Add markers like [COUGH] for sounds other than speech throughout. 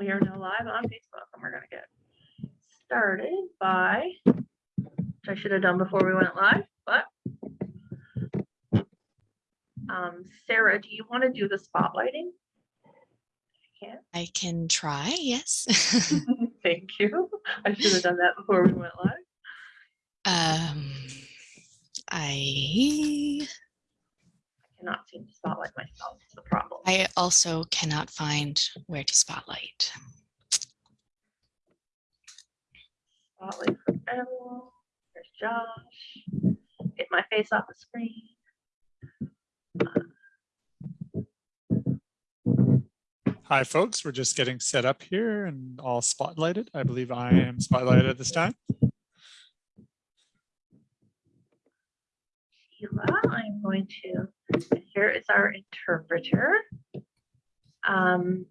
we are now live on Facebook and we're gonna get started by, which I should have done before we went live, but um, Sarah, do you want to do the spotlighting? If I can try, yes. [LAUGHS] Thank you. I should have done that before we went live. um, I I cannot seem to spotlight myself, it's the problem. I also cannot find where to spotlight. Spotlight for everyone. There's Josh. Get my face off the screen. Hi, folks. We're just getting set up here and all spotlighted. I believe I am spotlighted at this time. Sheila, I'm going to, here is our interpreter. Um,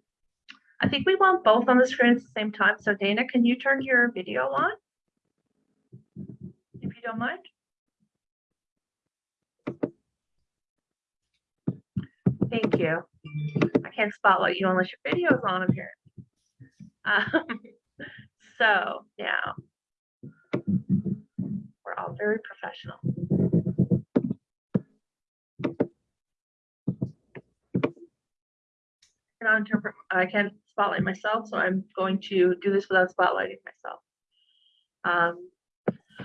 I think we want both on the screen at the same time. So Dana, can you turn your video on? If you don't mind. Thank you. I can't spotlight you unless your video is on here. Um, [LAUGHS] so now we're all very professional. Cannot interpret, I can't spotlight myself, so I'm going to do this without spotlighting myself. Um,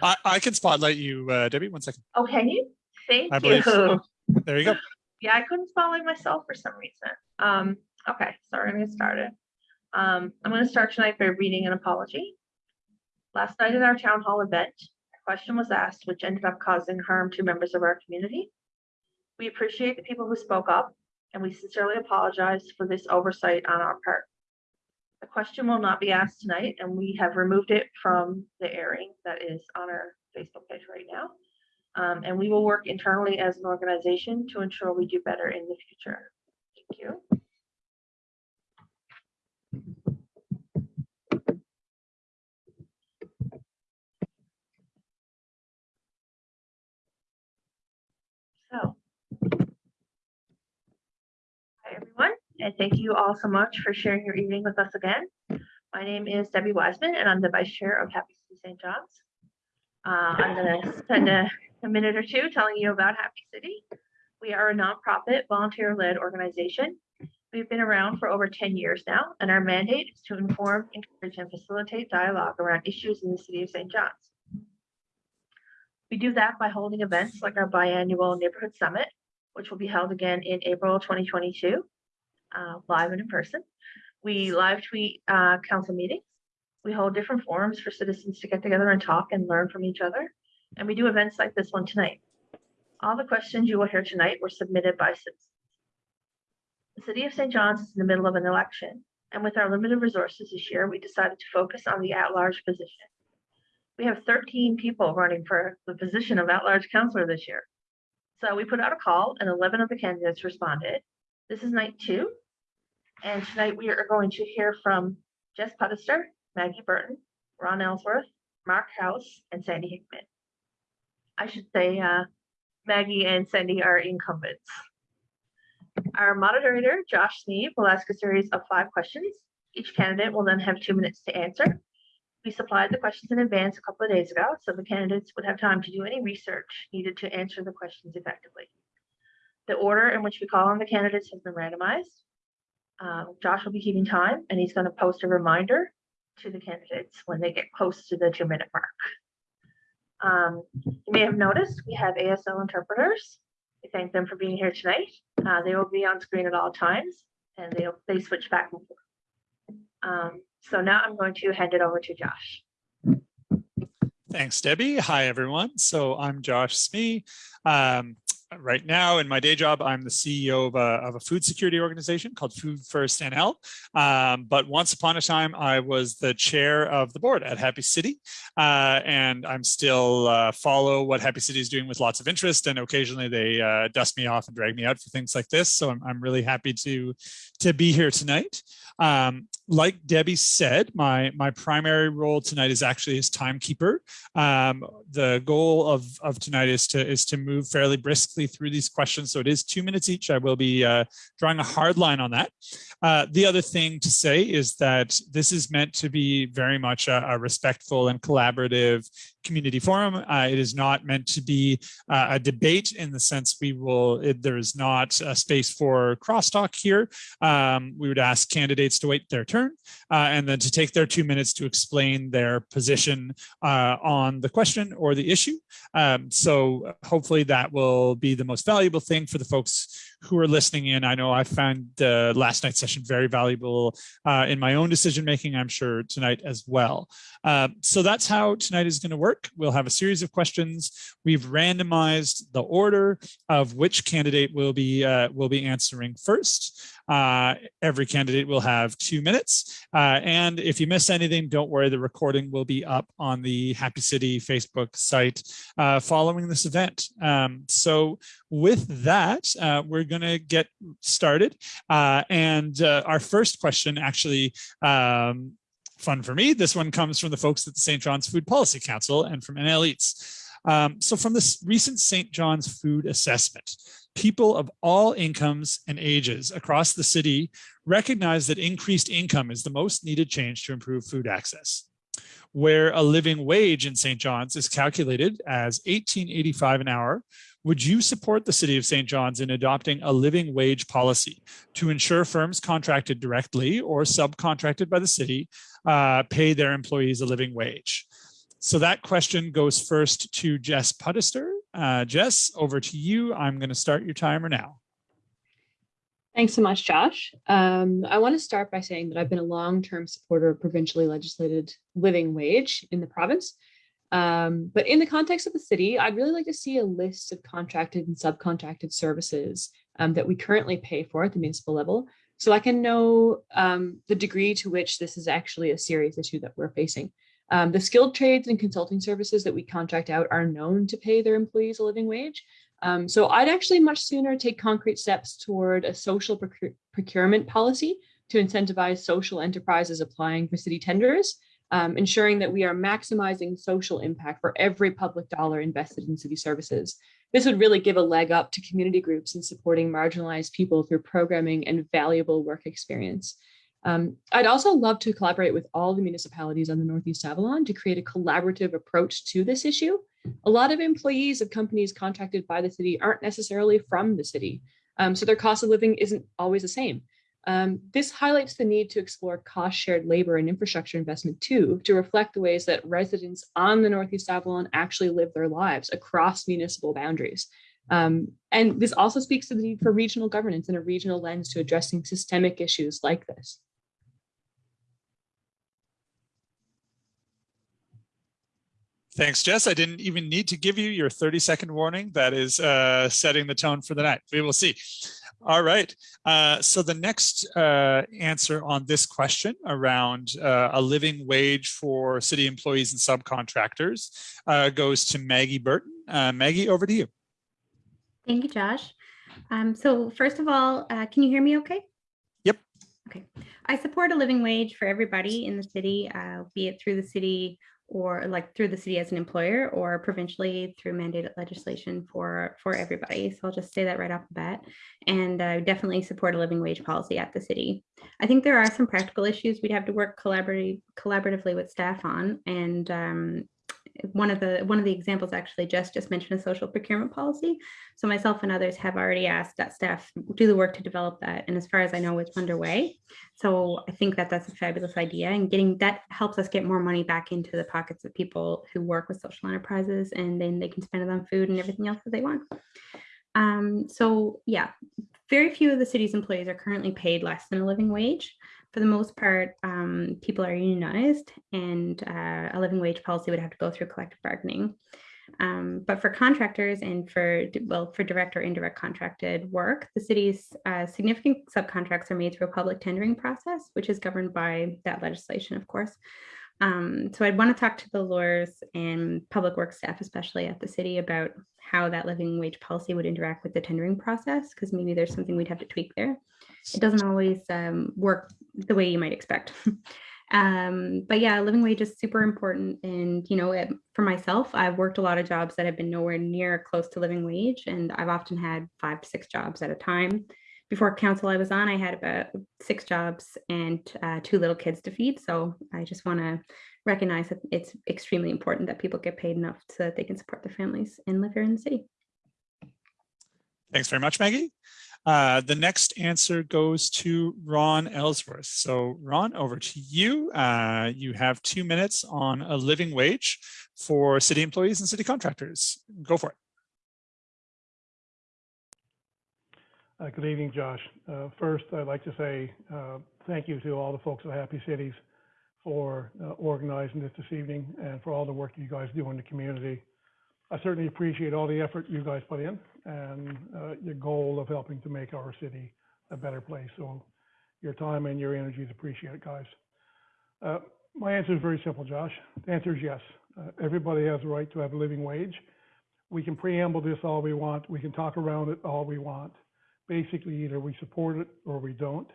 I, I can spotlight you, uh, Debbie. One second. oh, can you? Thank I you. so. [LAUGHS] There you go. Yeah, I couldn't spotlight myself for some reason. Um, okay, so we're gonna get started. Um, I'm gonna start tonight by reading an apology. Last night at our town hall event, a question was asked which ended up causing harm to members of our community. We appreciate the people who spoke up and we sincerely apologize for this oversight on our part. The question will not be asked tonight and we have removed it from the airing that is on our Facebook page right now. Um, and we will work internally as an organization to ensure we do better in the future. Thank you. So. Hi, everyone, and thank you all so much for sharing your evening with us again. My name is Debbie Wiseman, and I'm the Vice Chair of Happy City St. John's. Uh, I'm gonna spend a a minute or two telling you about Happy City. We are a nonprofit, volunteer-led organization. We've been around for over 10 years now, and our mandate is to inform, encourage, and facilitate dialogue around issues in the city of St. John's. We do that by holding events like our biannual Neighborhood Summit, which will be held again in April 2022, uh, live and in person. We live tweet uh, council meetings. We hold different forums for citizens to get together and talk and learn from each other and we do events like this one tonight. All the questions you will hear tonight were submitted by citizens. The city of St. John's is in the middle of an election, and with our limited resources this year, we decided to focus on the at-large position. We have 13 people running for the position of at-large councillor this year. So we put out a call and 11 of the candidates responded. This is night two. And tonight we are going to hear from Jess Puddester, Maggie Burton, Ron Ellsworth, Mark House, and Sandy Hickman. I should say, uh, Maggie and Sandy are incumbents. Our moderator, Josh Smee, will ask a series of five questions. Each candidate will then have two minutes to answer. We supplied the questions in advance a couple of days ago, so the candidates would have time to do any research needed to answer the questions effectively. The order in which we call on the candidates has been randomized. Um, Josh will be keeping time, and he's going to post a reminder to the candidates when they get close to the two minute mark. Um, you may have noticed we have ASL interpreters. We thank them for being here tonight. Uh, they will be on screen at all times and they they switch back and forth. Um, so now I'm going to hand it over to Josh. Thanks, Debbie. Hi, everyone. So I'm Josh Smee. Um, right now in my day job, I'm the CEO of a, of a food security organization called Food First NL. Um, but once upon a time, I was the chair of the board at Happy City. Uh, and I'm still uh, follow what Happy City is doing with lots of interest. And occasionally they uh, dust me off and drag me out for things like this. So I'm, I'm really happy to, to be here tonight. Um, like Debbie said, my my primary role tonight is actually as timekeeper. Um, the goal of of tonight is to is to move fairly briskly through these questions. So it is two minutes each. I will be uh, drawing a hard line on that. Uh, the other thing to say is that this is meant to be very much a, a respectful and collaborative community forum. Uh, it is not meant to be uh, a debate in the sense we will, it, there is not a space for crosstalk here. Um, we would ask candidates to wait their turn uh, and then to take their two minutes to explain their position uh, on the question or the issue. Um, so hopefully that will be the most valuable thing for the folks who are listening in. I know I found uh, last night's session very valuable uh, in my own decision making, I'm sure tonight as well. Uh, so that's how tonight is going to work. We'll have a series of questions. We've randomized the order of which candidate will be uh, will be answering first. Uh, every candidate will have two minutes. Uh, and if you miss anything, don't worry, the recording will be up on the Happy City Facebook site uh, following this event. Um, so with that, uh, we're going to get started. Uh, and uh, our first question actually um, fun for me. This one comes from the folks at the St. John's Food Policy Council and from NL Eats. Um, so from this recent St. John's food assessment, people of all incomes and ages across the city recognize that increased income is the most needed change to improve food access. Where a living wage in St. John's is calculated as 1885 an hour, would you support the city of St. John's in adopting a living wage policy to ensure firms contracted directly or subcontracted by the city uh, pay their employees a living wage? So that question goes first to Jess Puddester. Uh, Jess, over to you. I'm going to start your timer now. Thanks so much, Josh. Um, I want to start by saying that I've been a long-term supporter of provincially legislated living wage in the province. Um, but in the context of the city, I'd really like to see a list of contracted and subcontracted services um, that we currently pay for at the municipal level, so I can know um, the degree to which this is actually a serious issue that we're facing. Um, the skilled trades and consulting services that we contract out are known to pay their employees a living wage. Um, so I'd actually much sooner take concrete steps toward a social procure procurement policy to incentivize social enterprises applying for city tenders um, ensuring that we are maximizing social impact for every public dollar invested in city services. This would really give a leg up to community groups in supporting marginalized people through programming and valuable work experience. Um, I'd also love to collaborate with all the municipalities on the Northeast Avalon to create a collaborative approach to this issue. A lot of employees of companies contracted by the city aren't necessarily from the city, um, so their cost of living isn't always the same. Um, this highlights the need to explore cost shared labor and infrastructure investment too, to reflect the ways that residents on the Northeast Avalon actually live their lives across municipal boundaries. Um, and this also speaks to the need for regional governance and a regional lens to addressing systemic issues like this. Thanks, Jess. I didn't even need to give you your 30 second warning. That is uh, setting the tone for the night. We will see. All right. Uh, so the next uh, answer on this question around uh, a living wage for city employees and subcontractors uh, goes to Maggie Burton. Uh, Maggie, over to you. Thank you, Josh. Um, so first of all, uh, can you hear me okay? Yep. Okay. I support a living wage for everybody in the city, be it through the city or like through the city as an employer or provincially through mandated legislation for for everybody. So i'll just say that right off the bat. And uh, definitely support a living wage policy at the city. I think there are some practical issues we'd have to work collaboratively collaboratively with staff on. And um, one of the one of the examples actually just just mentioned a social procurement policy. So myself and others have already asked that staff do the work to develop that. And as far as I know, it's underway. So I think that that's a fabulous idea and getting that helps us get more money back into the pockets of people who work with social enterprises and then they can spend it on food and everything else that they want. Um, so yeah, very few of the city's employees are currently paid less than a living wage for the most part, um, people are unionized and uh, a living wage policy would have to go through collective bargaining. Um, but for contractors and for, well, for direct or indirect contracted work, the city's uh, significant subcontracts are made through a public tendering process, which is governed by that legislation, of course. Um, so I'd want to talk to the lawyers and public works staff, especially at the city, about how that living wage policy would interact with the tendering process, because maybe there's something we'd have to tweak there. It doesn't always um, work the way you might expect. [LAUGHS] um, but yeah, living wage is super important. And, you know, it, for myself, I've worked a lot of jobs that have been nowhere near close to living wage. And I've often had five to six jobs at a time. Before council I was on, I had about six jobs and uh, two little kids to feed. So I just want to recognize that it's extremely important that people get paid enough so that they can support their families and live here in the city. Thanks very much, Maggie. Uh, the next answer goes to Ron Ellsworth. So Ron, over to you. Uh, you have two minutes on a living wage for city employees and city contractors. Go for it. Uh, Good evening, Josh. Uh, First, I'd like to say uh, thank you to all the folks at Happy Cities for uh, organizing this this evening and for all the work you guys do in the community. I certainly appreciate all the effort you guys put in and uh, your goal of helping to make our city a better place. So your time and your energy is appreciated, guys. Uh, My answer is very simple, Josh. The answer is yes. Everybody has a right to have a living wage. We can preamble this all we want. We can talk around it all we want basically either we support it or we don't.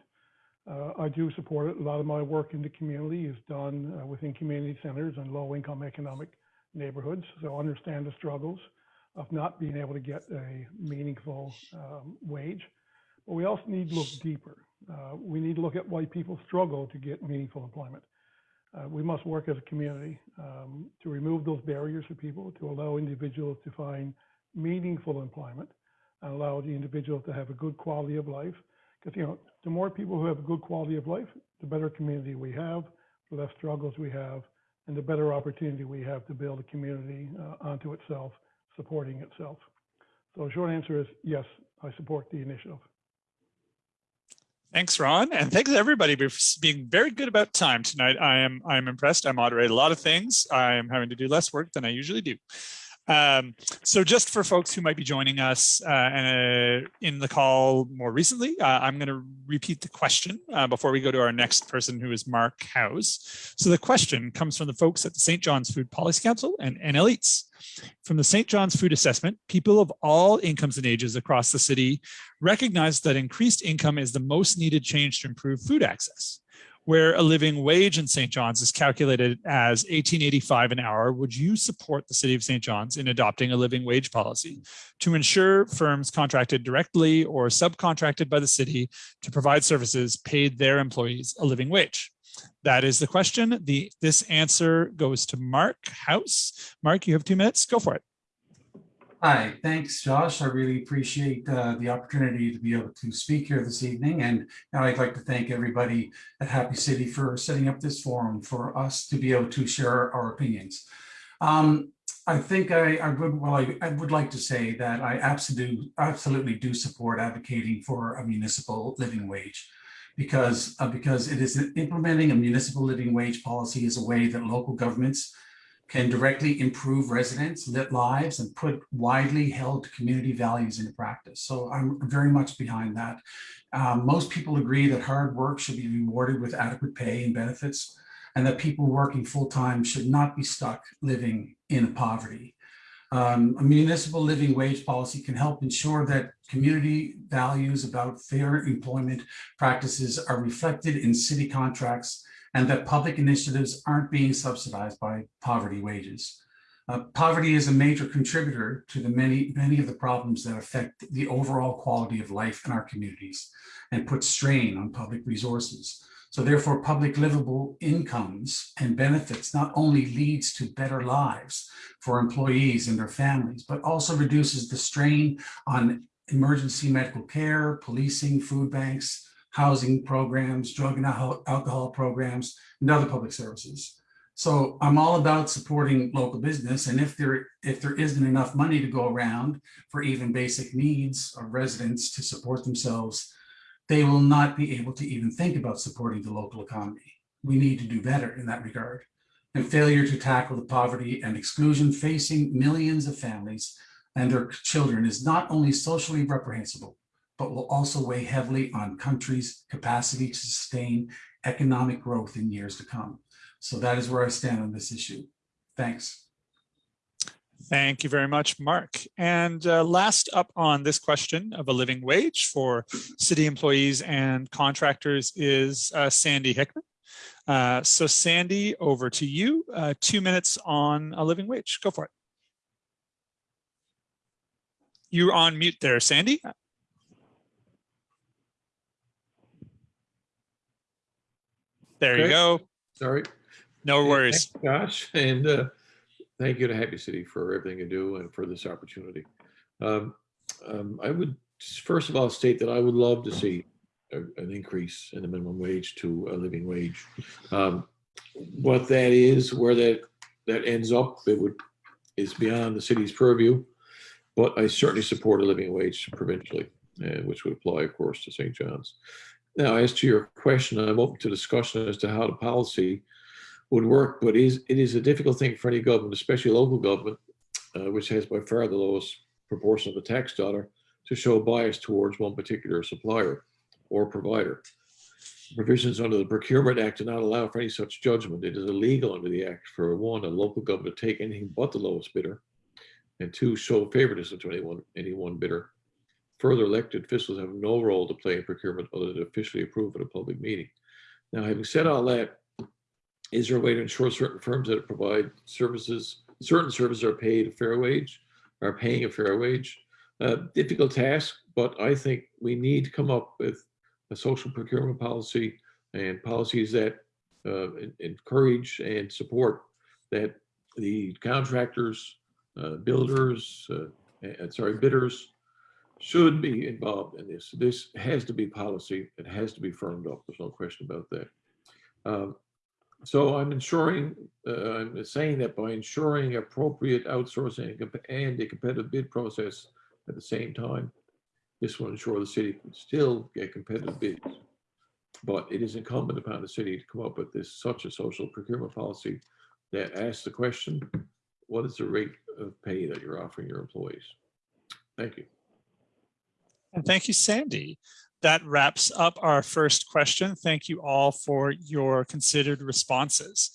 Uh, I do support it. A lot of my work in the community is done uh, within community centers and low income economic neighborhoods. So I understand the struggles of not being able to get a meaningful um, wage. But we also need to look deeper. Uh, we need to look at why people struggle to get meaningful employment. Uh, we must work as a community um, to remove those barriers for people, to allow individuals to find meaningful employment and allow the individual to have a good quality of life. Because, you know, the more people who have a good quality of life, the better community we have, the less struggles we have, and the better opportunity we have to build a community uh, onto itself, supporting itself. So short answer is yes, I support the initiative. Thanks, Ron, and thanks everybody for being very good about time tonight. I am I am impressed. I moderate a lot of things. I am having to do less work than I usually do. Um, so just for folks who might be joining us uh, uh, in the call more recently, uh, I'm going to repeat the question uh, before we go to our next person who is Mark House. So the question comes from the folks at the St. John's Food Policy Council and NL Eats. From the St. John's Food Assessment, people of all incomes and ages across the city recognize that increased income is the most needed change to improve food access where a living wage in St. John's is calculated as 1885 an hour, would you support the city of St. John's in adopting a living wage policy to ensure firms contracted directly or subcontracted by the city to provide services paid their employees a living wage? That is the question. The this answer goes to Mark House. Mark, you have two minutes. Go for it. Hi, thanks, Josh. I really appreciate uh, the opportunity to be able to speak here this evening. And I'd like to thank everybody at Happy City for setting up this forum for us to be able to share our opinions. Um, I think I, I would, well, I, I, would like to say that I absolutely, absolutely do support advocating for a municipal living wage because, uh, because it is implementing a municipal living wage policy is a way that local governments can directly improve residents' lit lives and put widely held community values into practice. So I'm very much behind that. Um, most people agree that hard work should be rewarded with adequate pay and benefits, and that people working full-time should not be stuck living in poverty. Um, a municipal living wage policy can help ensure that community values about fair employment practices are reflected in city contracts and that public initiatives aren't being subsidized by poverty wages. Uh, poverty is a major contributor to the many, many of the problems that affect the overall quality of life in our communities and put strain on public resources. So therefore, public livable incomes and benefits not only leads to better lives for employees and their families, but also reduces the strain on emergency medical care, policing, food banks, housing programs, drug and alcohol programs, and other public services. So I'm all about supporting local business. And if there, if there isn't enough money to go around for even basic needs of residents to support themselves, they will not be able to even think about supporting the local economy. We need to do better in that regard. And failure to tackle the poverty and exclusion facing millions of families and their children is not only socially reprehensible, but will also weigh heavily on countries' capacity to sustain economic growth in years to come. So that is where I stand on this issue. Thanks. Thank you very much, Mark. And uh, last up on this question of a living wage for city employees and contractors is uh, Sandy Hickman. Uh, so Sandy, over to you. Uh, two minutes on a living wage. Go for it. You're on mute there, Sandy. There you go. Sorry. No worries. thanks, Josh, and uh, thank you to Happy City for everything you do and for this opportunity. Um, um, I would first of all state that I would love to see a- an increase in the minimum wage to a living wage. Um, What that is, where that, that ends up, it would, is beyond the city's purview. But I certainly support a living wage provincially, uh, which would apply, of course, to St. John's. Now, as to your question, I'm open to discussion as to how the policy would work, but is, it is a difficult thing for any government, especially local government, uh, which has by far the lowest proportion of the tax dollar, to show bias towards one particular supplier or provider. Provisions under the Procurement Act do not allow for any such judgment. It is illegal under the Act for one, a local government to take anything but the lowest bidder, and two, show favoritism to anyone, any one bidder. Further, elected officials have no role to play in procurement other than officially approve at a public meeting. Now, having said all that, is there a way to ensure certain firms that provide services, certain services are paid a fair wage, are paying a fair wage? Uh, difficult task, but I think we need to come up with a social procurement policy and policies that uh, encourage and support that the contractors, uh, builders, uh, sorry, bidders should be involved in this. This has to be policy. It has to be firmed up. There's no question about that. Um, so I'm ensuring, uh, I'm saying that by ensuring appropriate outsourcing and a competitive bid process at the same time, this will ensure the city can still get competitive bids. But it is incumbent upon the city to come up with this, such a social procurement policy that asks the question, what is the rate of pay that you're offering your employees? Thank you. And thank you, Sandy. That wraps up our first question. Thank you all for your considered responses.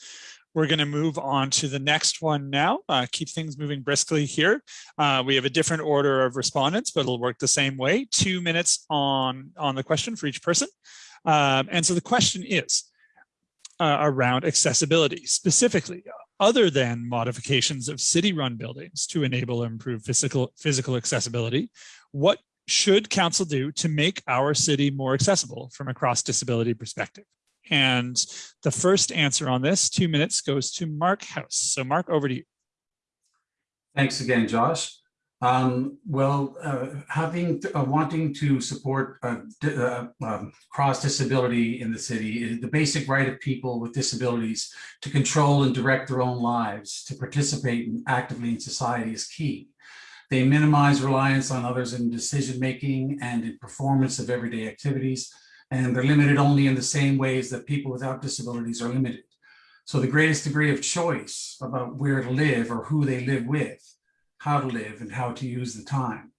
We're going to move on to the next one now. Uh, keep things moving briskly here. Uh, we have a different order of respondents, but it'll work the same way. Two minutes on, on the question for each person. Um, and so the question is uh, around accessibility, specifically, other than modifications of city-run buildings to enable and improve physical, physical accessibility, what should council do to make our city more accessible from a cross disability perspective? And the first answer on this, two minutes, goes to Mark House. So Mark, over to you. Thanks again, Josh. Um, well, uh, having, uh, wanting to support, uh, uh, um, cross disability in the city, the basic right of people with disabilities to control and direct their own lives, to participate actively in society is key. They minimize reliance on others in decision-making and in performance of everyday activities, and they're limited only in the same ways that people without disabilities are limited. So the greatest degree of choice about where to live or who they live with, how to live and how to use the time.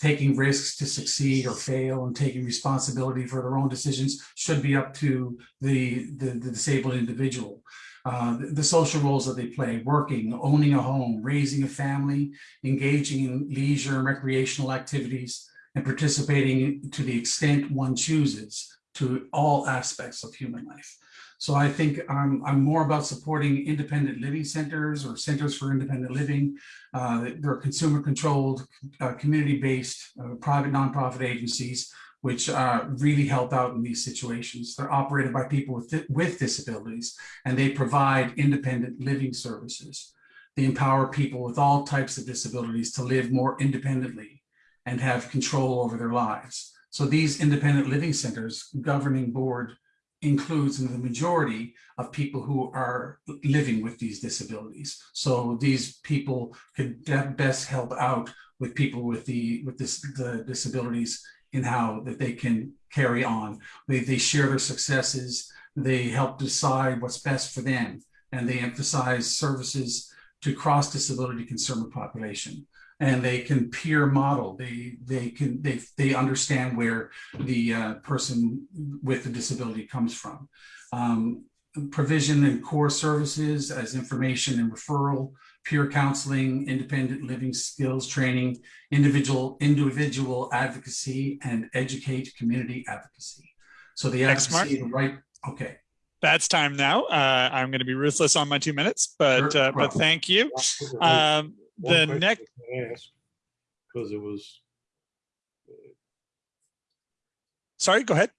Taking risks to succeed or fail and taking responsibility for their own decisions should be up to the, the, the disabled individual. Uh, the, social roles that they play, working, owning a home, raising a family, engaging in leisure and recreational activities, and participating to the extent one chooses to all aspects of human life. So I think I'm, I'm more about supporting independent living centers or centers for independent living. Uh, they're consumer controlled, uh, community-based, uh, private nonprofit agencies, which uh, really help out in these situations. They're operated by people with, with disabilities and they provide independent living services. They empower people with all types of disabilities to live more independently and have control over their lives. So these independent living centers governing board includes the majority of people who are living with these disabilities. So these people could best help out with people with the with this the disabilities in how that they can carry on. They, they share their successes. They help decide what's best for them, and they emphasize services to cross disability consumer population and they can peer model. They they can they they understand where the uh, person with the disability comes from. Um, provision and core services as information and referral, peer counseling, independent living skills training, individual, individual advocacy, and educate community advocacy. So the Thanks, Mark. right, okay. That's time now. Uh, I'm going to be ruthless on my two minutes, but Sure, uh, but thank you. Um, the next, Because it was, sorry, go ahead.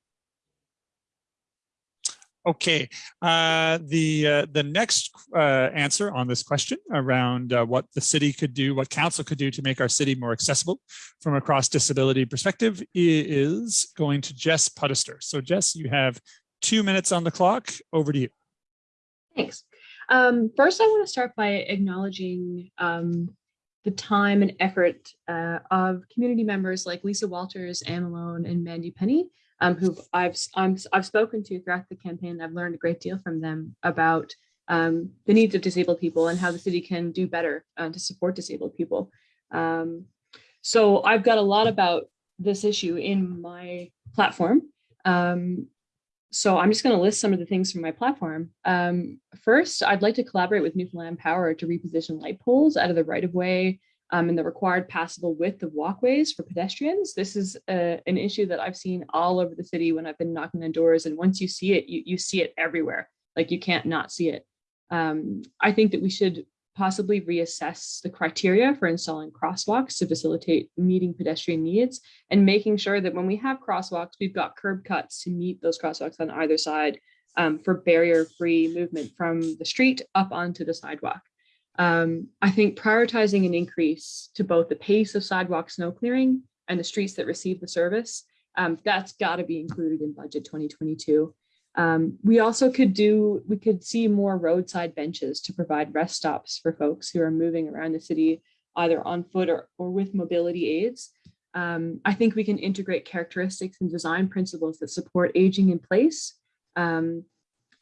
Okay, uh, the uh, the next uh, answer on this question around uh, what the city could do, what council could do to make our city more accessible from a cross disability perspective is going to Jess Puddester. So Jess, you have two minutes on the clock. Over to you. Thanks. Um, first, I want to start by acknowledging um, the time and effort uh, of community members like Lisa Walters, Anne Malone, and Mandy Penny, um, who I've I'm, I've spoken to throughout the campaign. I've learned a great deal from them about um, the needs of disabled people and how the city can do better uh, to support disabled people. Um, so I've got a lot about this issue in my platform. Um, so I'm just going to list some of the things from my platform. Um, first, I'd like to collaborate with Newfoundland Power to reposition light poles out of the right of way um, and the required passable width of walkways for pedestrians. This is uh, an issue that I've seen all over the city when I've been knocking on doors. And once you see it, you, you see it everywhere. Like you can't not see it. Um, I think that we should possibly reassess the criteria for installing crosswalks to facilitate meeting pedestrian needs and making sure that when we have crosswalks, we've got curb cuts to meet those crosswalks on either side um, for barrier-free movement from the street up onto the sidewalk. Um, I think prioritizing an increase to both the pace of sidewalk snow clearing and the streets that receive the service, um, that's got to be included in budget 2022. Um, we also could do, we could see more roadside benches to provide rest stops for folks who are moving around the city, either on foot or, or with mobility aids. Um, I think we can integrate characteristics and design principles that support aging in place. Um,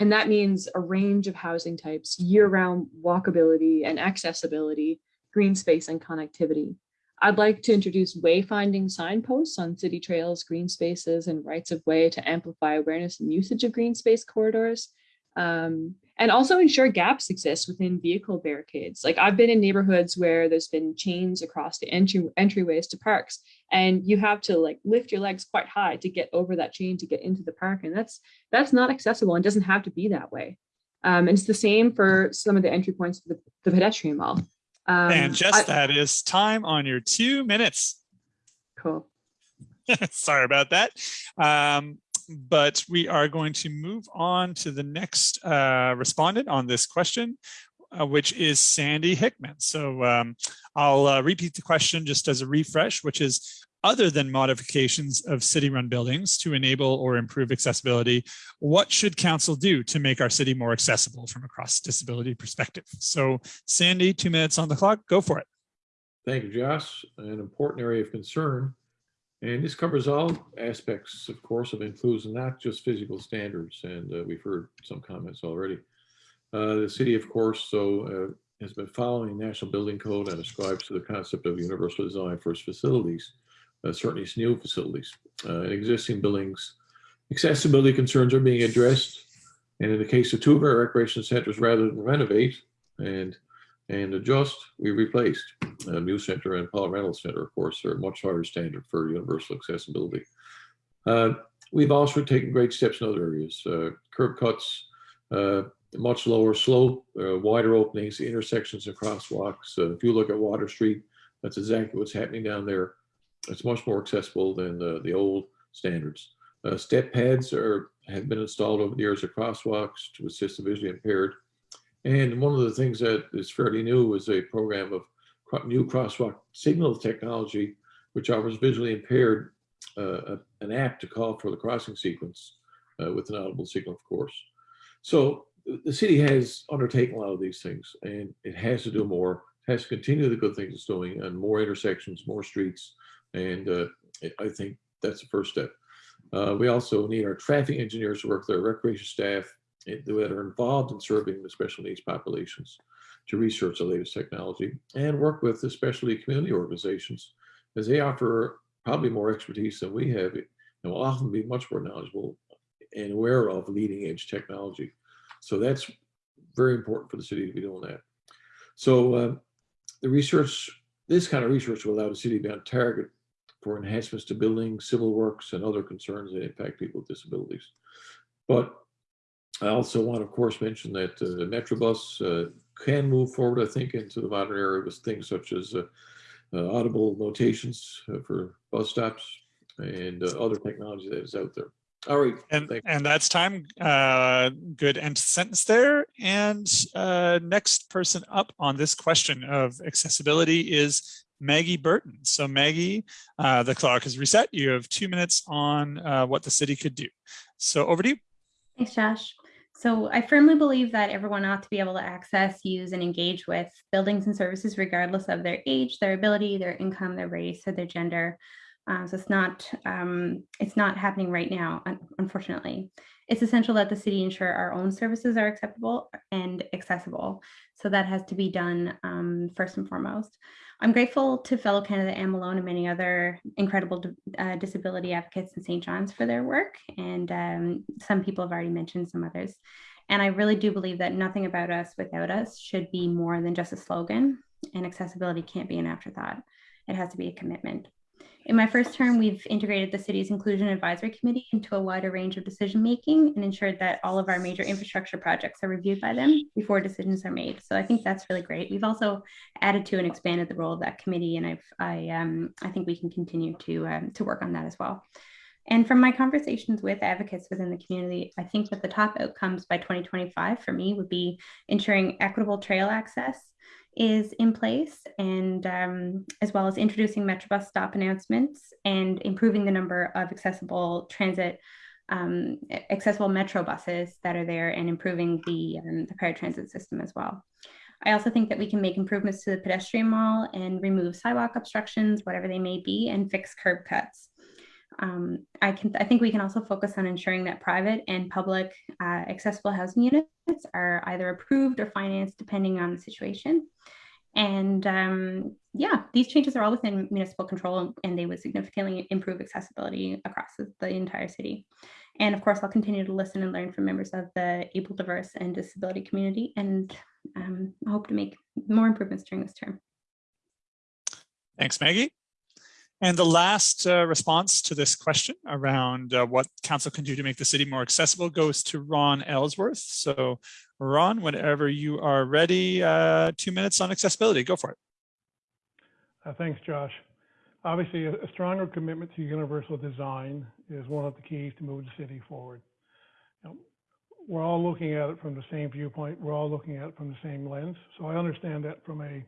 and that means a range of housing types, year-round walkability and accessibility, green space and connectivity. I'd like to introduce wayfinding signposts on city trails, green spaces, and rights of way to amplify awareness and usage of green space corridors. Um, and also ensure gaps exist within vehicle barricades. Like I've been in neighborhoods where there's been chains across the entry entryways to parks, and you have to like lift your legs quite high to get over that chain to get into the park, and that's that's not accessible and doesn't have to be that way. Um, and it's the same for some of the entry points for the, the pedestrian mall. Um, and just I- that is time on your two minutes. cool. [LAUGHS] Sorry about that. Um, but we are going to move on to the next uh, respondent on this question, uh, which is Sandy Hickman. So um, I'll uh, repeat the question just as a refresh, which is other than modifications of city-run buildings to enable or improve accessibility, what should council do to make our city more accessible from a cross disability perspective? So Sandy, two minutes on the clock, go for it. thank you, Josh, an important area of concern. And this covers all aspects, of course, of inclusion, not just physical standards. And uh, we've heard some comments already. Uh, The city, of course, so uh, has been following the National Building Code and ascribes to the concept of universal design for its facilities, uh, certainly its new facilities. Uh, In existing buildings, accessibility concerns are being addressed. And in the case of two of our recreation centers, rather than renovate and and adjust, we replaced. Uh, Mews Center and Paul Reynolds Center, of course, are a much higher standard for universal accessibility. Uh, We've also taken great steps in other areas, uh, curb cuts, uh, much lower slope, uh, wider openings, intersections and crosswalks. Uh, If you look at Water Street, that's exactly what's happening down there. It's much more accessible than the, the old standards. Uh, Step pads are, have been installed over the years at crosswalks to assist the visually impaired. And one of the things that is fairly new is a program of new crosswalk signal technology, which offers visually impaired uh, an app to call for the crossing sequence uh, with an audible signal, of course. So the city has undertaken a lot of these things, and it has to do more, has to continue the good things it's doing, and more intersections, more streets, and uh, I- think that's the first step. Uh, we also need our traffic engineers to work with our recreation staff that are involved in serving the special needs populations to research the latest technology and work with especially community organizations as they offer probably more expertise than we have and will often be much more knowledgeable and aware of leading edge technology. So that's very important for the city to be doing that. So uh, the research, this kind of research will allow the city to be on target for enhancements to buildings, civil works, and other concerns that impact people with disabilities. But I also want, to, of course, mention that uh, the Metrobus uh, can move forward, I think, into the modern era with things such as uh, uh, audible notations uh, for bus stops and uh, other technology that is out there. All right. And, thank- and that's time. Uh, good end sentence there. And uh, next person up on this question of accessibility is Maggie Burton. So Maggie, uh, the clock is reset. You have two minutes on uh, what the city could do. So over to you. Thanks, Josh. So I firmly believe that everyone ought to be able to access, use, and engage with buildings and services regardless of their age, their ability, their income, their race, or their gender. Uh, so it's not um, it's not happening right now, unfortunately. It's essential that the city ensure our own services are acceptable and accessible. So that has to be done um, first and foremost. I'm grateful to fellow candidate Anne Malone and many other incredible uh, disability advocates in St. John's for their work. And um, some people have already mentioned some others. And I really do believe that nothing about us without us should be more than just a slogan, and accessibility can't be an afterthought. It has to be a commitment. In my first term, we've integrated the city's Inclusion Advisory Committee into a wider range of decision making and ensured that all of our major infrastructure projects are reviewed by them before decisions are made. So I think that's really great. We've also added to and expanded the role of that committee, and I've I um I think we can continue to um, to work on that as well. And from my conversations with advocates within the community, I think that the top outcomes by 2025 for me would be ensuring equitable trail access is in place and um, as well as introducing Metrobus stop announcements and improving the number of accessible transit um, accessible metro buses that are there and improving the, um, the paratransit system as well. I also think that we can make improvements to the pedestrian mall and remove sidewalk obstructions, whatever they may be, and fix curb cuts. Um, I can. I think we can also focus on ensuring that private and public uh, accessible housing units are either approved or financed depending on the situation. And um, yeah, these changes are all within municipal control and they would significantly improve accessibility across the, entire city. And of course, I'll continue to listen and learn from members of the able, diverse, and disability community. And um, hope to make more improvements during this term. Thanks, Maggie. And the last uh, response to this question around uh, what council can do to make the city more accessible goes to Ron Ellsworth. So Ron, whenever you are ready, uh, two minutes on accessibility, go for it. Uh, Thanks, Josh. Obviously, a stronger commitment to universal design is one of the keys to move the city forward. You know, We're all looking at it from the same viewpoint. We're all looking at it from the same lens. So I understand that from a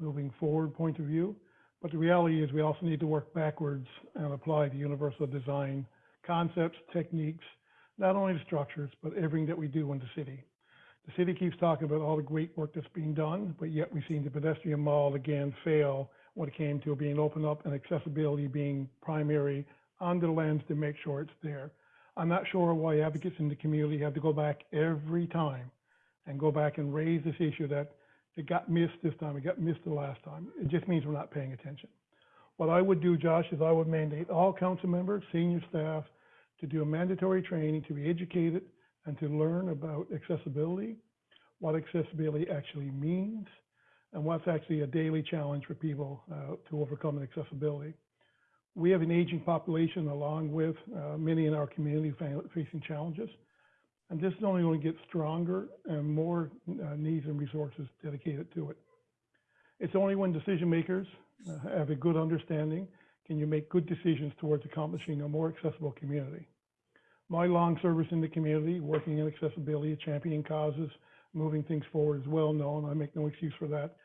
moving forward point of view. But the reality is we also need to work backwards and apply the universal design concepts, techniques, not only the structures, but everything that we do in the city. The city keeps talking about all the great work that's being done, but yet we've seen the pedestrian mall again fail when it came to being opened up and accessibility being primary on the lens to make sure it's there. I'm not sure why advocates in the community have to go back every time and go back and raise this issue that it got missed this time, it got missed the last time. It just means we're not paying attention. What I would do, Josh, is I would mandate all council members, senior staff, to do a mandatory training, to be educated and to learn about accessibility, what accessibility actually means, and what's actually a daily challenge for people uh, to overcome in accessibility. We have an aging population along with uh, many in our community fa- facing challenges. And this is only going to get stronger and more uh, needs and resources dedicated to it. It's only when decision makers uh, have a good understanding can you make good decisions towards accomplishing a more accessible community. My long service in the community, working in accessibility, championing causes, moving things forward is well known. I make no excuse for that.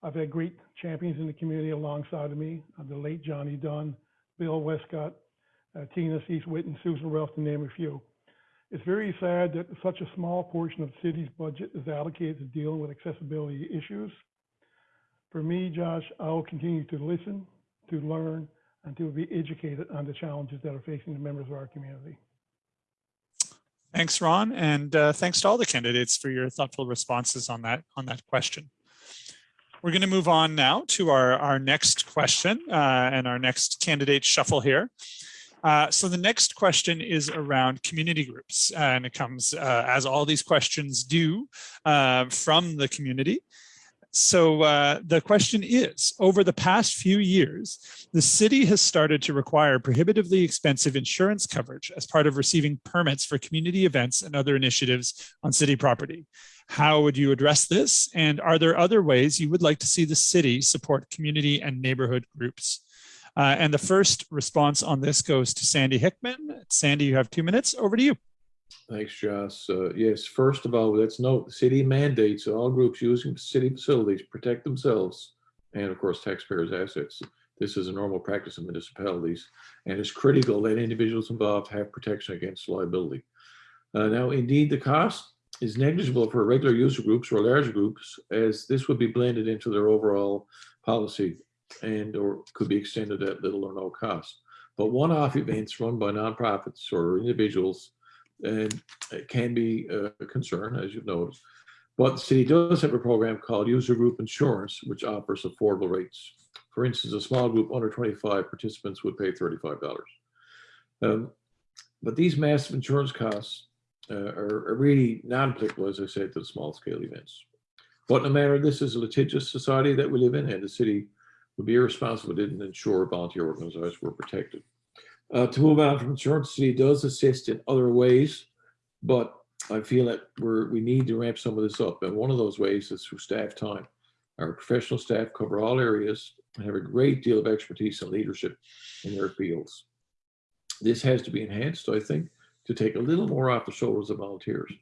I've had great champions in the community alongside of me, uh, the late Johnny Dunn, Bill Westcott, uh, Tina Cease-Witt, and Susan Ralph, to name a few. It's very sad that such a small portion of the city's budget is allocated to dealing with accessibility issues. For me, Josh, I will continue to listen, to learn, and to be educated on the challenges that are facing the members of our community. Thanks, Ron, and uh, thanks to all the candidates for your thoughtful responses on that on that question. We're going to move on now to our, our next question uh, and our next candidate shuffle here. Uh, so the next question is around community groups and it comes uh, as all these questions do uh, from the community. So uh, the question is, over the past few years, the city has started to require prohibitively expensive insurance coverage as part of receiving permits for community events and other initiatives on city property. How would you address this? And are there other ways you would like to see the city support community and neighborhood groups? Uh, and the first response on this goes to Sandy Hickman. Sandy, you have two minutes. Over to you. Thanks, Josh. Uh, yes, first of all, let's note city mandates all groups using city facilities protect themselves and of course taxpayers' assets. This is a normal practice in municipalities and it's critical that individuals involved have protection against liability. Uh, now, indeed, the cost is negligible for regular user groups or large groups as this would be blended into their overall policy and or could be extended at little or no cost. But one-off events run by nonprofits or individuals and can be a concern, as you've noticed. But the city does have a program called User Group Insurance, which offers affordable rates. For instance, a small group under 25 participants would pay $35. Um, but these massive insurance costs uh, are, are really non-applicable, as I said, to the small scale events. But no matter, this is a litigious society that we live in, and the city would be irresponsible if it didn't ensure volunteer organizations were protected. Uh, to move on from insurance, does assist in other ways, but I feel that we're, we need to ramp some of this up. And one of those ways is through staff time. Our professional staff cover all areas and have a great deal of expertise and leadership in their fields. This has to be enhanced, I think, to take a little more off the shoulders of volunteers.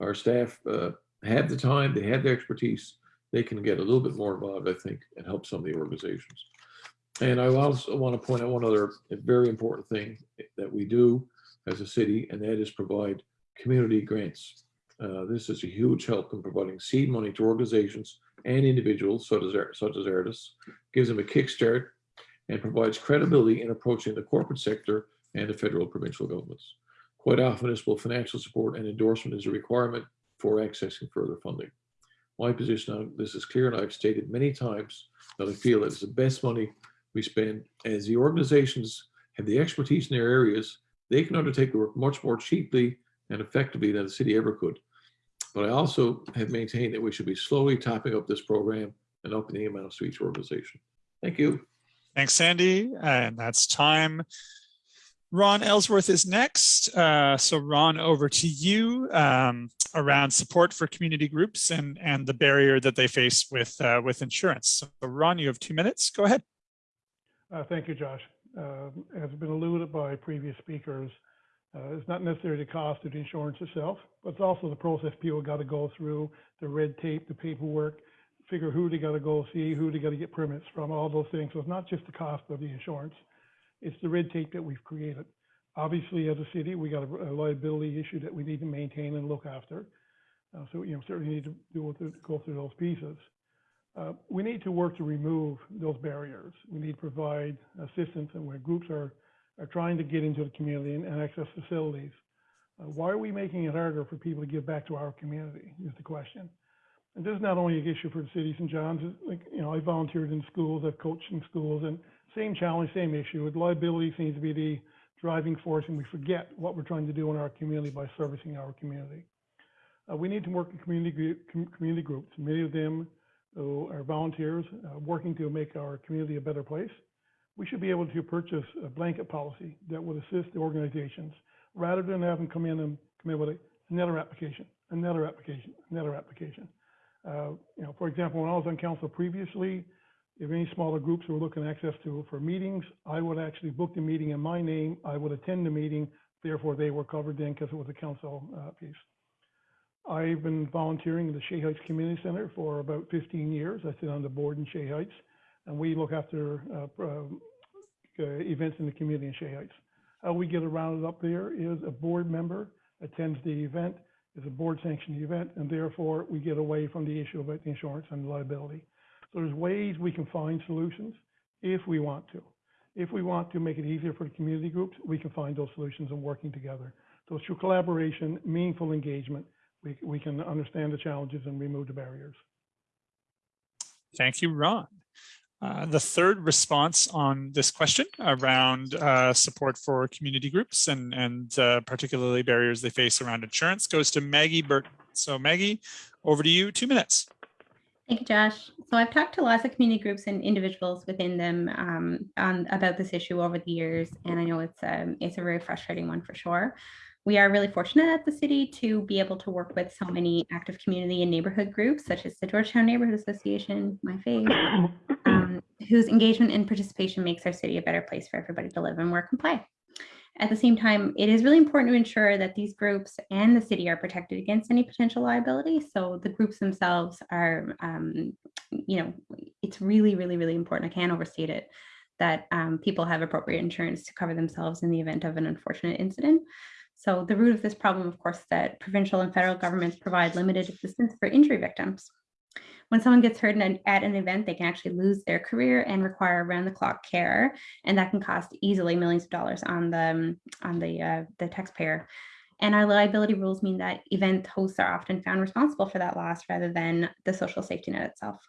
Our staff uh, have the time, they have the expertise, they can get a little bit more involved, I think, and help some of the organizations. And I also want to point out one other very important thing that we do as a city, and that is provide community grants. Uh, this is a huge help in providing seed money to organizations and individuals such as, such as artists, gives them a kickstart, and provides credibility in approaching the corporate sector and the federal provincial governments. Quite often, will financial support and endorsement is a requirement for accessing further funding. My position on this is clear, and I've stated many times that I feel that it's the best money we spend as the organizations have the expertise in their areas, they can undertake the work much more cheaply and effectively than the city ever could. But I also have maintained that we should be slowly topping up this program and upping the amounts to each organization. Thank you. Thanks, Sandy. And that's time. Ron Ellsworth is next. Uh, so Ron, over to you um, around support for community groups and, and the barrier that they face with, uh, with insurance. So Ron, you have two minutes. Go ahead. Uh, thank you, Josh. Uh, as been alluded by previous speakers, uh, it's not necessarily the cost of the insurance itself, but it's also the process people got to go through, the red tape, the paperwork, figure who they got to go see, who they got to get permits from, all those things. So it's not just the cost of the insurance, it's the red tape that we've created. Obviously, as a city, we got a, a liability issue that we need to maintain and look after. Uh, so, you know, certainly need to do, go through those pieces. Uh, we need to work to remove those barriers. We need to provide assistance and where groups are, are trying to get into the community and, and access facilities. Uh, why are we making it harder for people to give back to our community is the question. And this is not only an issue for the city of St. John's, like, you know, I volunteered in schools, I've coached in schools and same challenge, same issue. Liability seems to be the driving force and we forget what we're trying to do in our community by servicing our community. Uh, we need to work with community, community groups. Many of them who are volunteers uh, working to make our community a better place. We should be able to purchase a blanket policy that would assist the organizations rather than have them come in and come in with another application, another application, another application. Uh, you know, for example, when I was on council previously, if any smaller groups were looking access to for meetings, I would actually book the meeting in my name. I would attend the meeting. Therefore, they were covered then because it was a council uh, piece. I've been volunteering in the Shea Heights Community Center for about 15 years. I sit on the board in Shea Heights, and we look after uh, uh, events in the community in Shea Heights. How we get around it up there is a board member attends the event, is a board sanctioned event, and therefore we get away from the issue about the insurance and liability. So there's ways we can find solutions if we want to. If we want to make it easier for the community groups, we can find those solutions and working together. So through collaboration, meaningful engagement, we, we can understand the challenges and remove the barriers. Thank you, Ron. Uh, the third response on this question around uh, support for community groups and, and uh, particularly barriers they face around insurance goes to Maggie Burton. So Maggie, over to you, two minutes. Thank you, Josh. So I've talked to lots of community groups and individuals within them um, on, about this issue over the years, and I know it's um, it's a very frustrating one for sure. We are really fortunate at the city to be able to work with so many active community and neighborhood groups, such as the Georgetown Neighborhood Association, my fave, [COUGHS] um, whose engagement and participation makes our city a better place for everybody to live and work and play. At the same time, it is really important to ensure that these groups and the city are protected against any potential liability. So the groups themselves are, um, you know, it's really, really, really important. I can't overstate it that um, people have appropriate insurance to cover themselves in the event of an unfortunate incident. So the root of this problem, of course, that provincial and federal governments provide limited assistance for injury victims. When someone gets hurt at an event, they can actually lose their career and require round-the-clock care, and that can cost easily millions of dollars on the on the uh, the taxpayer. And our liability rules mean that event hosts are often found responsible for that loss rather than the social safety net itself.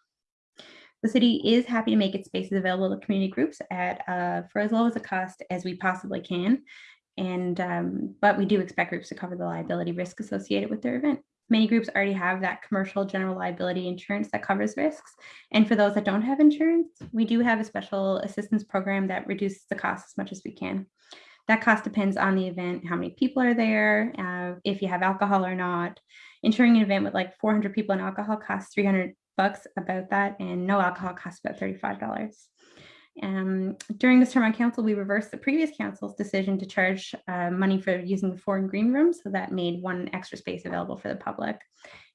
The city is happy to make its spaces available to community groups at uh, for as low as a cost as we possibly can. And um, but we do expect groups to cover the liability risk associated with their event. Many groups already have that commercial general liability insurance that covers risks. And for those that don't have insurance, we do have a special assistance program that reduces the cost as much as we can. That cost depends on the event, how many people are there, uh, if you have alcohol or not. Insuring an event with like 400 people and alcohol costs 300 bucks about that, and no alcohol costs about $35. Um, during this term on council, we reversed the previous council's decision to charge uh, money for using the Foran Greene room. So that made one extra space available for the public.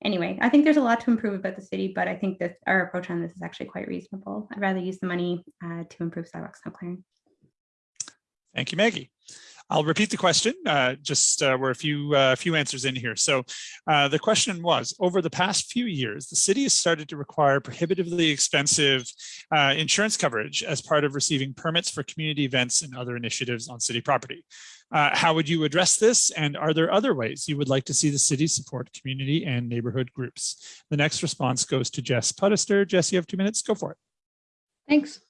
Anyway, I think there's a lot to improve about the city, but I think that our approach on this is actually quite reasonable. I'd rather use the money uh, to improve sidewalk snow clearing. Thank you, Maggie. I'll repeat the question, uh, just uh, we're a few, uh, few answers in here. So uh, the question was, over the past few years, the city has started to require prohibitively expensive uh, insurance coverage as part of receiving permits for community events and other initiatives on city property. Uh, how would you address this? And are there other ways you would like to see the city support community and neighborhood groups? The next response goes to Jess Puddester. Jess, you have two minutes, go for it. Thanks.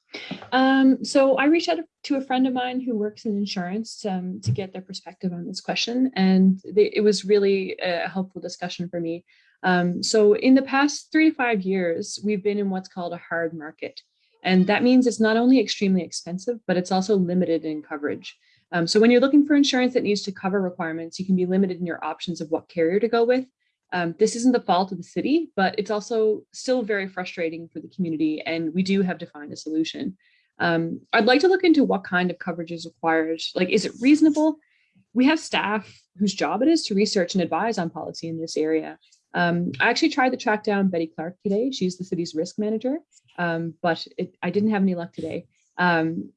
Um, so I reached out to a friend of mine who works in insurance um, to get their perspective on this question, and they, it was really a helpful discussion for me. Um, so in the past three to five years, we've been in what's called a hard market. And that means it's not only extremely expensive, but it's also limited in coverage. Um, so when you're looking for insurance that needs to cover requirements, you can be limited in your options of what carrier to go with. Um, this isn't the fault of the city, but it's also still very frustrating for the community, and we do have to find a solution. Um, I'd like to look into what kind of coverage is required. Like, is it reasonable? We have staff whose job it is to research and advise on policy in this area. Um, I actually tried to track down Betty Clark today. She's the city's risk manager, um, but it, I didn't have any luck today. Um,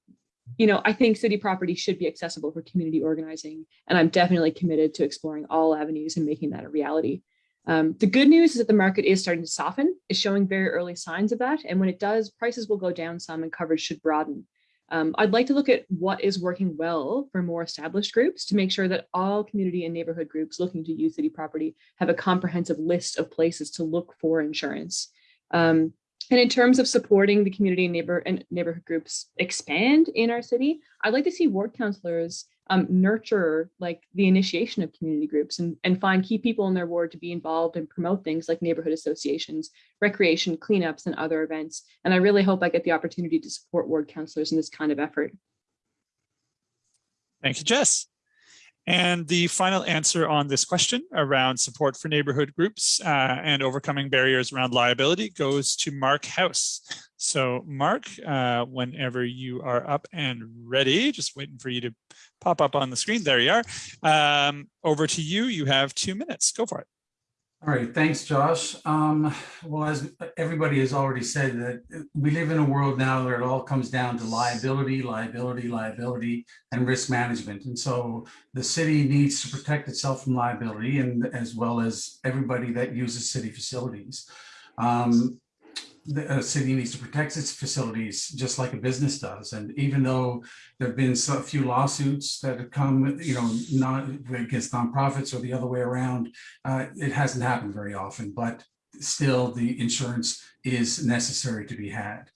you know, I think city property should be accessible for community organizing, and I'm definitely committed to exploring all avenues and making that a reality. Um, the good news is that the market is starting to soften, is showing very early signs of that. And when it does, prices will go down some and coverage should broaden. Um, I'd like to look at what is working well for more established groups to make sure that all community and neighborhood groups looking to use city property have a comprehensive list of places to look for insurance. Um, and in terms of supporting the community and neighbor and neighborhood groups expand in our city, I'd like to see ward councillors um, nurture like the initiation of community groups and, and find key people in their ward to be involved and promote things like neighborhood associations, recreation, cleanups, and other events. And I really hope I get the opportunity to support ward councillors in this kind of effort. Thank you, Jess. And the final answer on this question around support for neighborhood groups uh, and overcoming barriers around liability goes to Mark House. So Mark, uh, whenever you are up and ready, just waiting for you to pop up on the screen. There you are. Um, over to you. You have two minutes. Go for it. All right, thanks, Josh. Um, well, as everybody has already said, that we live in a world now where it all comes down to liability, liability, liability, and risk management. And so the city needs to protect itself from liability, and as well as everybody that uses city facilities. Um, the uh, city needs to protect its facilities just like a business does. And even though there have been a few lawsuits that have come, you know, not against nonprofits or the other way around, uh, it hasn't happened very often, but still the insurance is necessary to be had.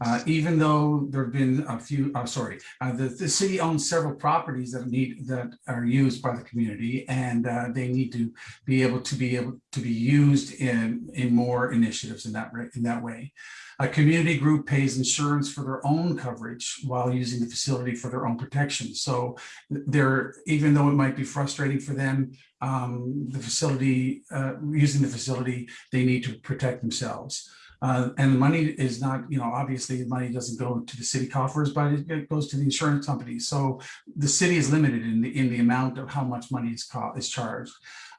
Uh, even though there've been a few, uh, sorry, uh, the, the city owns several properties that need, that are used by the community and, uh, they need to be able to be able to be used in, in more initiatives in that, in that way. A community group pays insurance for their own coverage while using the facility for their own protection. So they're, even though it might be frustrating for them, um, the facility, uh, using the facility, they need to protect themselves. Uh, and the money is not, you know, obviously the money doesn't go to the city coffers, but it, goes to the insurance company. So the city is limited in the, in the amount of how much money is is charged.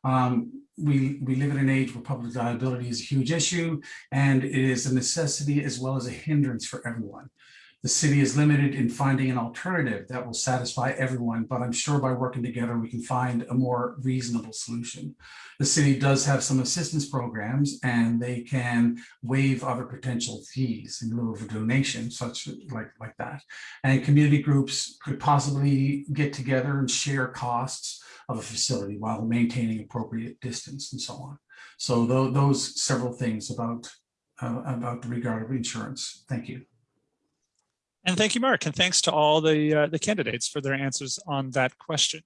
Um, we, we live in an age where public liability is a huge issue and it is a necessity as well as a hindrance for everyone. The city is limited in finding an alternative that will satisfy everyone, but I'm sure by working together, we can find a more reasonable solution. The city does have some assistance programs and they can waive other potential fees in lieu of a donation, such like, like that. And community groups could possibly get together and share costs of a facility while maintaining appropriate distance and so on. So tho- those several things about, uh, about the regard of insurance. Thank you. And thank you, Mark, and thanks to all the uh, the candidates for their answers on that question.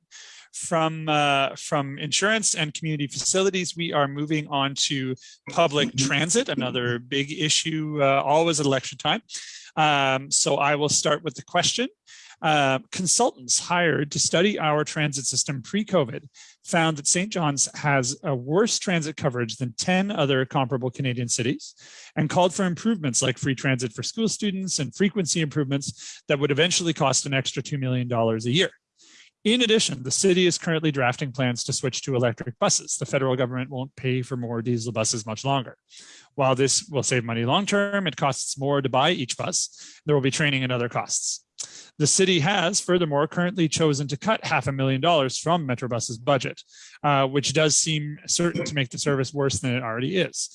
From uh, from insurance and community facilities, we are moving on to public transit, another big issue, uh, always at election time. Um, so I will start with the question. Uh, consultants hired to study our transit system pre-COVID found that St. John's has a worse transit coverage than 10 other comparable Canadian cities and called for improvements like free transit for school students and frequency improvements that would eventually cost an extra $2 million a year. In addition, the city is currently drafting plans to switch to electric buses. The federal government won't pay for more diesel buses much longer. While this will save money long term, it costs more to buy each bus. There will be training and other costs. The city has furthermore currently chosen to cut half a million dollars from Metrobus's budget, uh, which does seem certain to make the service worse than it already is.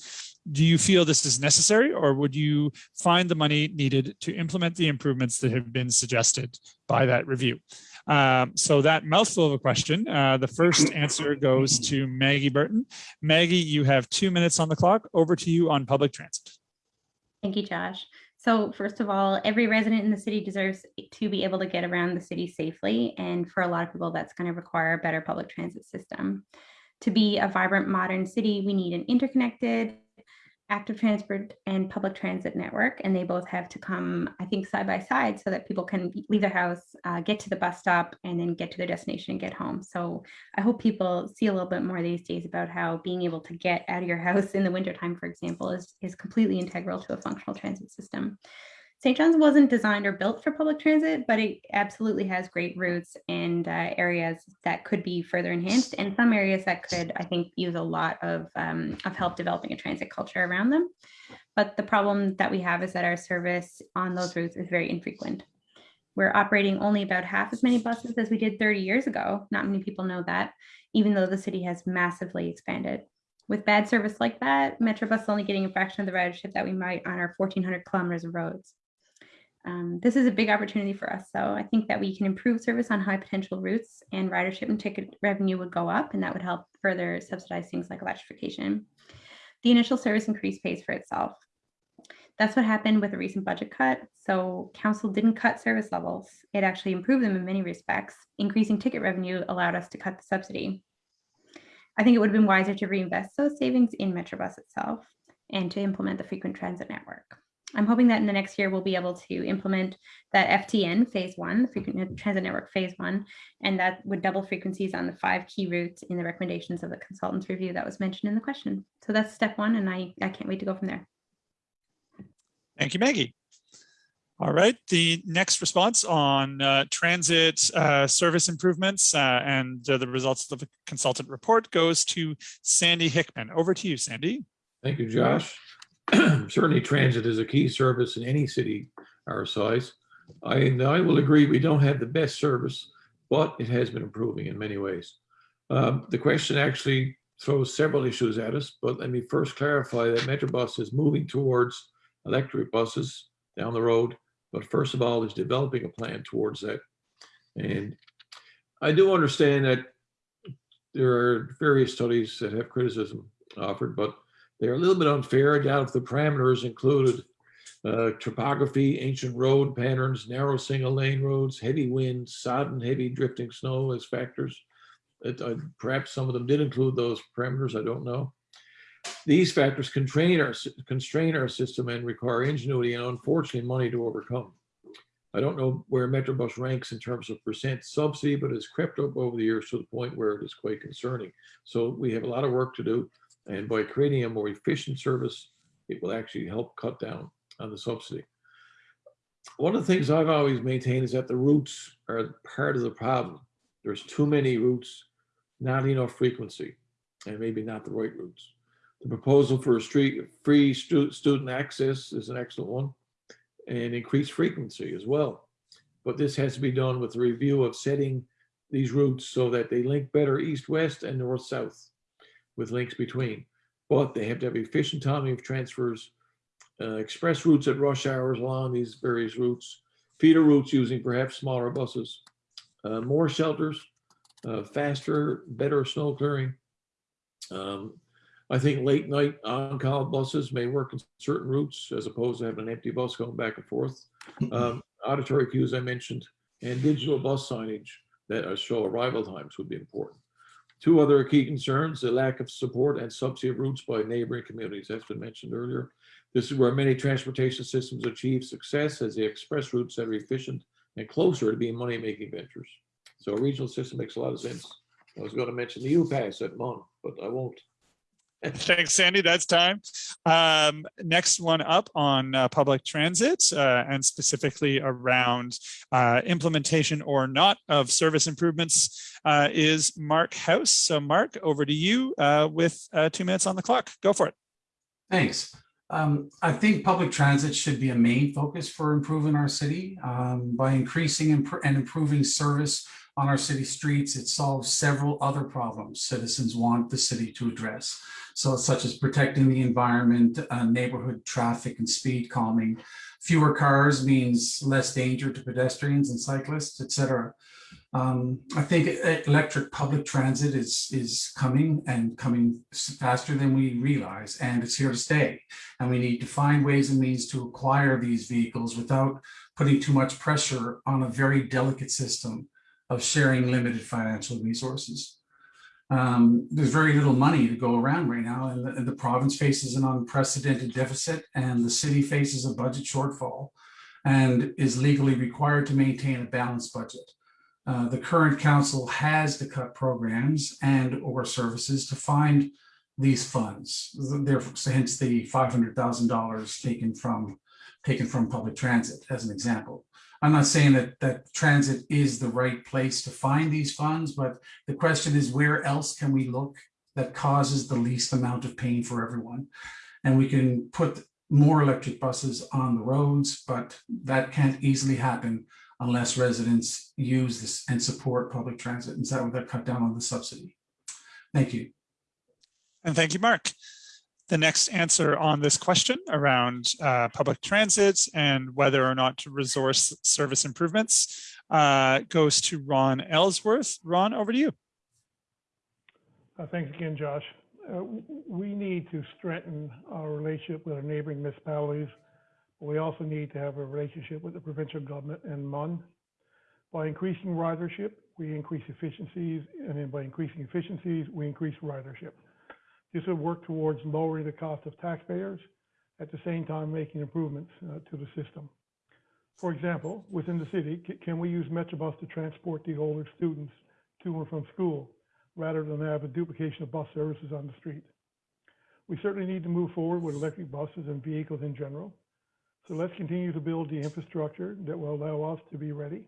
Do you feel this is necessary or would you find the money needed to implement the improvements that have been suggested by that review? Um, so that mouthful of a question, uh, the first answer goes to Maggie Burton. Maggie, you have two minutes on the clock. Over to you on public transit. Thank you, Josh. So first of all, every resident in the city deserves to be able to get around the city safely. And for a lot of people, that's going to require a better public transit system. To be a vibrant modern city, we need an interconnected, active transport and public transit network. And they both have to come, I think, side by side so that people can leave their house, uh, get to the bus stop, and then get to their destination and get home. So I hope people see a little bit more these days about how being able to get out of your [LAUGHS] house in the wintertime, for example, is, is completely integral to a functional transit system. St. John's wasn't designed or built for public transit, but it absolutely has great routes and uh, areas that could be further enhanced, and some areas that could, I think, use a lot of, um, of help developing a transit culture around them. But the problem that we have is that our service on those routes is very infrequent. We're operating only about half as many buses as we did 30 years ago. Not many people know that, even though the city has massively expanded. With bad service like that, Metrobus is only getting a fraction of the ridership that we might on our 1,400 kilometers of roads. Um, this is a big opportunity for us. So I think that we can improve service on high potential routes and ridership and ticket revenue would go up and that would help further subsidize things like electrification. The initial service increase pays for itself. That's what happened with a recent budget cut. So council didn't cut service levels. It actually improved them in many respects. Increasing ticket revenue allowed us to cut the subsidy. I think it would have been wiser to reinvest those savings in Metrobus itself and to implement the frequent transit network. I'm hoping that in the next year we'll be able to implement that FTN phase one, the frequent transit network phase one, and that would double frequencies on the five key routes in the recommendations of the consultants review that was mentioned in the question. So that's step one, and I, I can't wait to go from there. Thank you, Maggie. All right, the next response on uh, transit uh, service improvements uh, and uh, the results of the consultant report goes to Sandy Hickman. Over to you, Sandy. Thank you, Josh. [CLEARS THROAT] Certainly transit is a key service in any city our size. I, and I will agree, we don't have the best service, but it has been improving in many ways. Um, the question actually throws several issues at us, but let me first clarify that Metrobus is moving towards electric buses down the road, but first of all is developing a plan towards that. And I do understand that there are various studies that have criticism offered, but they're a little bit unfair. I doubt if the parameters included Uh, topography, ancient road patterns, narrow single lane roads, heavy winds, sodden, heavy drifting snow as factors. It, uh, perhaps some of them did include those parameters, I don't know. These factors constrain our, constrain our system and require ingenuity and unfortunately money to overcome. I don't know where Metrobus ranks in terms of percent subsidy, but it's crept up over the years to the point where it is quite concerning. So we have a lot of work to do. And mm-hmm. by creating a more efficient service, it will actually help cut down on the subsidy. One of the things I've always maintained is that the routes are part of the problem. There's too many routes, not enough frequency, and maybe not the right routes. The proposal for a street, free stu- student access is an excellent one and increased frequency as well. But this has to be done with a review of setting these routes so that they link better east-west and north-south with links between. But they have to have efficient timing of transfers, uh, express routes at rush hours along these various routes, feeder routes using perhaps smaller buses, uh, more shelters, uh, faster, better snow clearing. Um, I think late night on-call buses may work in certain routes as opposed to having an empty bus going back and forth. Um, auditory cues I mentioned and digital bus signage that show arrival times would be important. Two other key concerns, the lack of support and subsidy routes by neighboring communities, that's been mentioned earlier. This is where many transportation systems achieve success as the express routes that are efficient and closer to being money-making ventures. So a regional system makes a lot of sense. I was going to mention the U-Pass at MUN, but I won't. [LAUGHS] Thanks, Sandy. That's time. Um, next one up on uh, public transit uh, and specifically around uh, implementation or not of service improvements uh, is Mark House. So Mark, over to you uh, with uh, two minutes on the clock. Go for it. Thanks. Um, I think public transit should be a main focus for improving our city. Um, by increasing impro- and improving service on our city streets, it solves several other problems citizens want the city to address. So such as protecting the environment, uh, neighborhood traffic and speed calming. Fewer cars means less danger to pedestrians and cyclists, et cetera. Um, I think electric public transit is, is coming and coming faster than we realize, and it's here to stay. And we need to find ways and means to acquire these vehicles without putting too much pressure on a very delicate system of sharing limited financial resources. Um, there's very little money to go around right now, and the, the province faces an unprecedented deficit, and the city faces a budget shortfall and is legally required to maintain a balanced budget. Uh, the current council has to cut programs and or services to find these funds. Therefore, hence the five hundred thousand dollars taken from taken from public transit as an example. I'm not saying that that transit is the right place to find these funds, but the question is where else can we look that causes the least amount of pain for everyone? And we can put more electric buses on the roads, but that can't easily happen unless residents use this and support public transit. And so that would cut down on the subsidy. Thank you. And thank you, Mark. The next answer on this question around uh, public transit and whether or not to resource service improvements uh, goes to Ron Ellsworth. Ron, over to you. Uh, Thanks again, Josh. Uh, We need to strengthen our relationship with our neighboring municipalities. We also need to have a relationship with the provincial government and MUN. By increasing ridership, we increase efficiencies, and then by increasing efficiencies, we increase ridership. This will work towards lowering the cost of taxpayers, at the same time making improvements uh, to the system. For example, within the city, ca- can we use Metrobus to transport the older students to and from school? rather than have a duplication of bus services on the street. We certainly need to move forward with electric buses and vehicles in general. So let's continue to build the infrastructure that will allow us to be ready.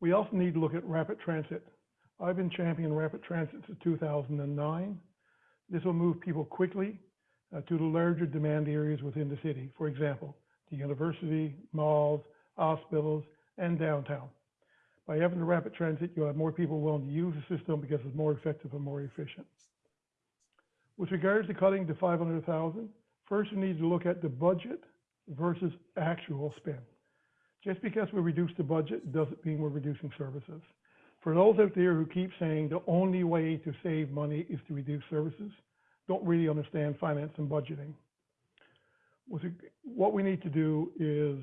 We also need to look at rapid transit. I've been championing rapid transit since 2009. This will move people quickly uh, to the larger demand areas within the city. For example, the university, malls, hospitals, and downtown. By having the rapid transit, you'll have more people willing to use the system because it's more effective and more efficient. With regards to cutting to 500,000, first we need to look at the budget versus actual spend. Just because we reduce the budget doesn't mean we're reducing services. For those out there who keep saying the only way to save money is to reduce services, don't really understand finance and budgeting. what we need to do is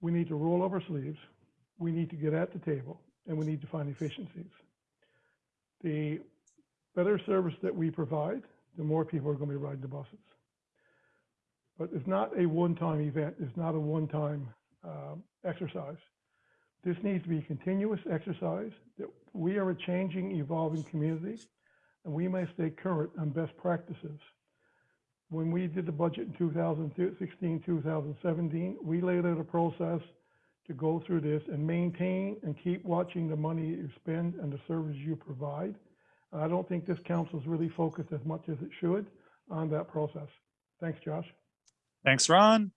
we need to roll up our sleeves, we need to get at the table, and we need to find efficiencies. The better service that we provide, the more people are going to be riding the buses. But it's not a one-time event. It's not a one-time um, exercise. This needs to be a continuous exercise that we are a changing, evolving community, and we must stay current on best practices. When we did the budget in 2016, 2017, we laid out a process to go through this and maintain and keep watching the money you spend and the service you provide. I don't think this council is really focused as much as it should on that process. Thanks, Josh. Thanks, Ron.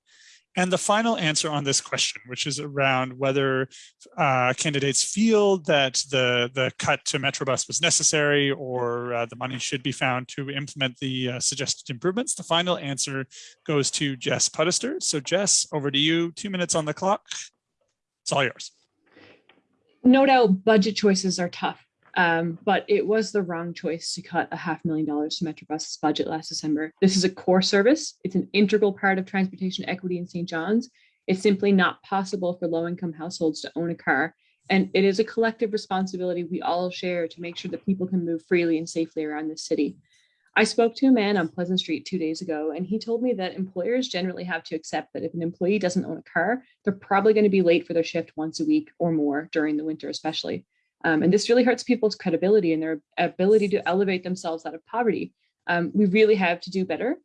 And the final answer on this question, which is around whether uh, candidates feel that the, the cut to Metrobus was necessary or uh, the money should be found to implement the uh, suggested improvements. The final answer goes to Jess Puddester. So Jess, over to you, two minutes on the clock. It's all yours. No doubt budget choices are tough, um, but it was the wrong choice to cut a half million dollars to Metrobus's budget last December. This is a core service. It's an integral part of transportation equity in St. John's. It's simply not possible for low-income households to own a car. And it is a collective responsibility we all share to make sure that people can move freely and safely around the city. I spoke to a man on Pleasant Street two days ago, and he told me that employers generally have to accept that if an employee doesn't own a car, they're probably going to be late for their shift once a week or more during the winter, especially. Um, and this really hurts people's credibility and their ability to elevate themselves out of poverty. Um, we really have to do better.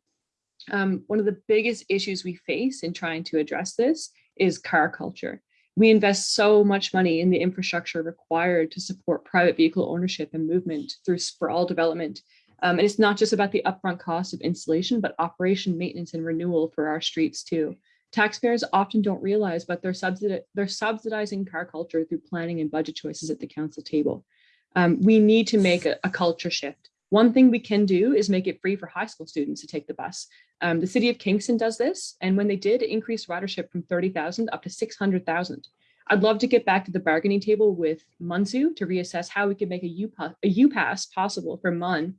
Um, one of the biggest issues we face in trying to address this is car culture. We invest so much money in the infrastructure required to support private vehicle ownership and movement through sprawl development. Um, and it's not just about the upfront cost of installation, but operation, maintenance, and renewal for our streets too. Taxpayers often don't realize, but they're, subsidi they're subsidizing car culture through planning and budget choices at the council table. Um, we need to make a, a, culture shift. One thing we can do is make it free for high school students to take the bus. Um, the city of Kingston does this, and when they did, it increased ridership from 30,000 up to 600,000. I'd love to get back to the bargaining table with MUNSU to reassess how we can make a U-Pass possible for MUN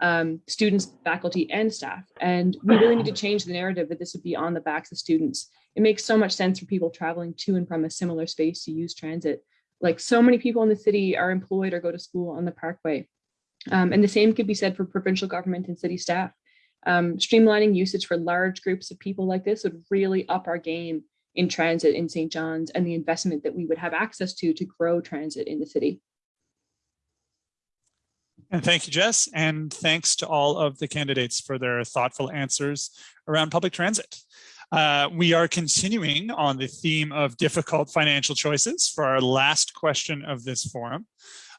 um, students, faculty, and staff. And we really need to change the narrative that this would be on the backs of students. It makes so much sense for people traveling to and from a similar space to use transit. Like so many people in the city are employed or go to school on the parkway. Um, and the same could be said for provincial government and city staff. Um, streamlining usage for large groups of people like this would really up our game in transit in St. John's and the investment that we would have access to to grow transit in the city. And thank you, Jess. And thanks to all of the candidates for their thoughtful answers around public transit. Uh, we are continuing on the theme of difficult financial choices for our last question of this forum.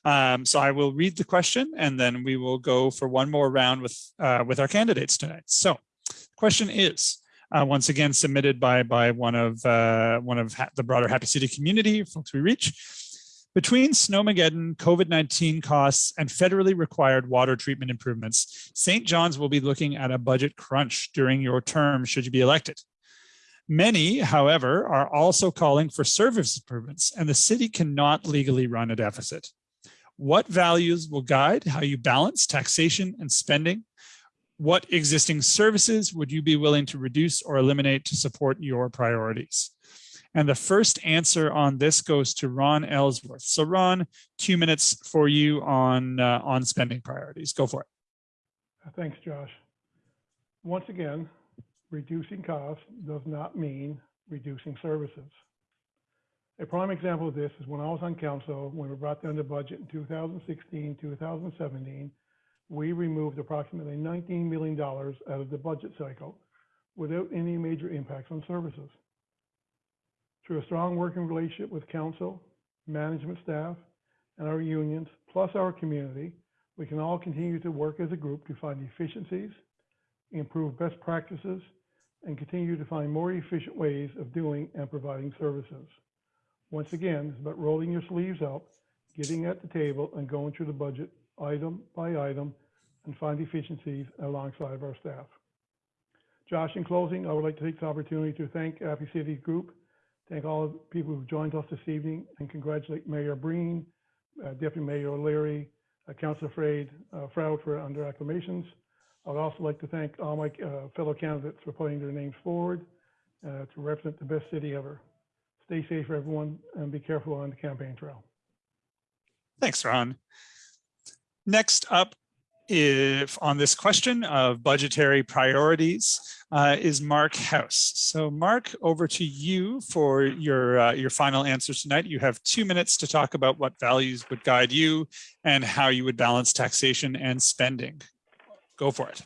Um, so I will read the question and then we will go for one more round with, uh, with our candidates tonight. So the question is, uh, once again submitted by by one of uh, one of the broader Happy City community folks we reach. Between Snowmageddon, COVID-19 costs, and federally required water treatment improvements, St. John's will be looking at a budget crunch during your term should you be elected. Many, however, are also calling for service improvements, and the city cannot legally run a deficit. What values will guide how you balance taxation and spending? What existing services would you be willing to reduce or eliminate to support your priorities? And the first answer on this goes to Ron Ellsworth. So Ron, two minutes for you on, uh, on spending priorities. Go for it. Thanks, Josh. Once again, reducing costs does not mean reducing services. A prime example of this is when I was on council, when we brought down the budget in 2016, 2017, we removed approximately $19 million out of the budget cycle without any major impacts on services. Through a strong working relationship with council, management staff, and our unions, plus our community, we can all continue to work as a group to find efficiencies, improve best practices, and continue to find more efficient ways of doing and providing services. Once again, it's about rolling your sleeves up, getting at the table and going through the budget item by item and find efficiencies alongside of our staff. Josh, in closing, I would like to take this opportunity to thank Happy City Group Thank all the people who've joined us this evening and congratulate Mayor Breen, uh, Deputy Mayor O'Leary, uh, Councillor Frade, uh, Froude for under acclamations, I'd also like to thank all my uh, fellow candidates for putting their names forward uh, to represent the best city ever. Stay safe, everyone, and be careful on the campaign trail. Thanks, Ron. Next up, if on this question of budgetary priorities uh, is Mark House. So Mark, over to you for your uh, your final answers tonight. You have two minutes to talk about what values would guide you and how you would balance taxation and spending. Go for it.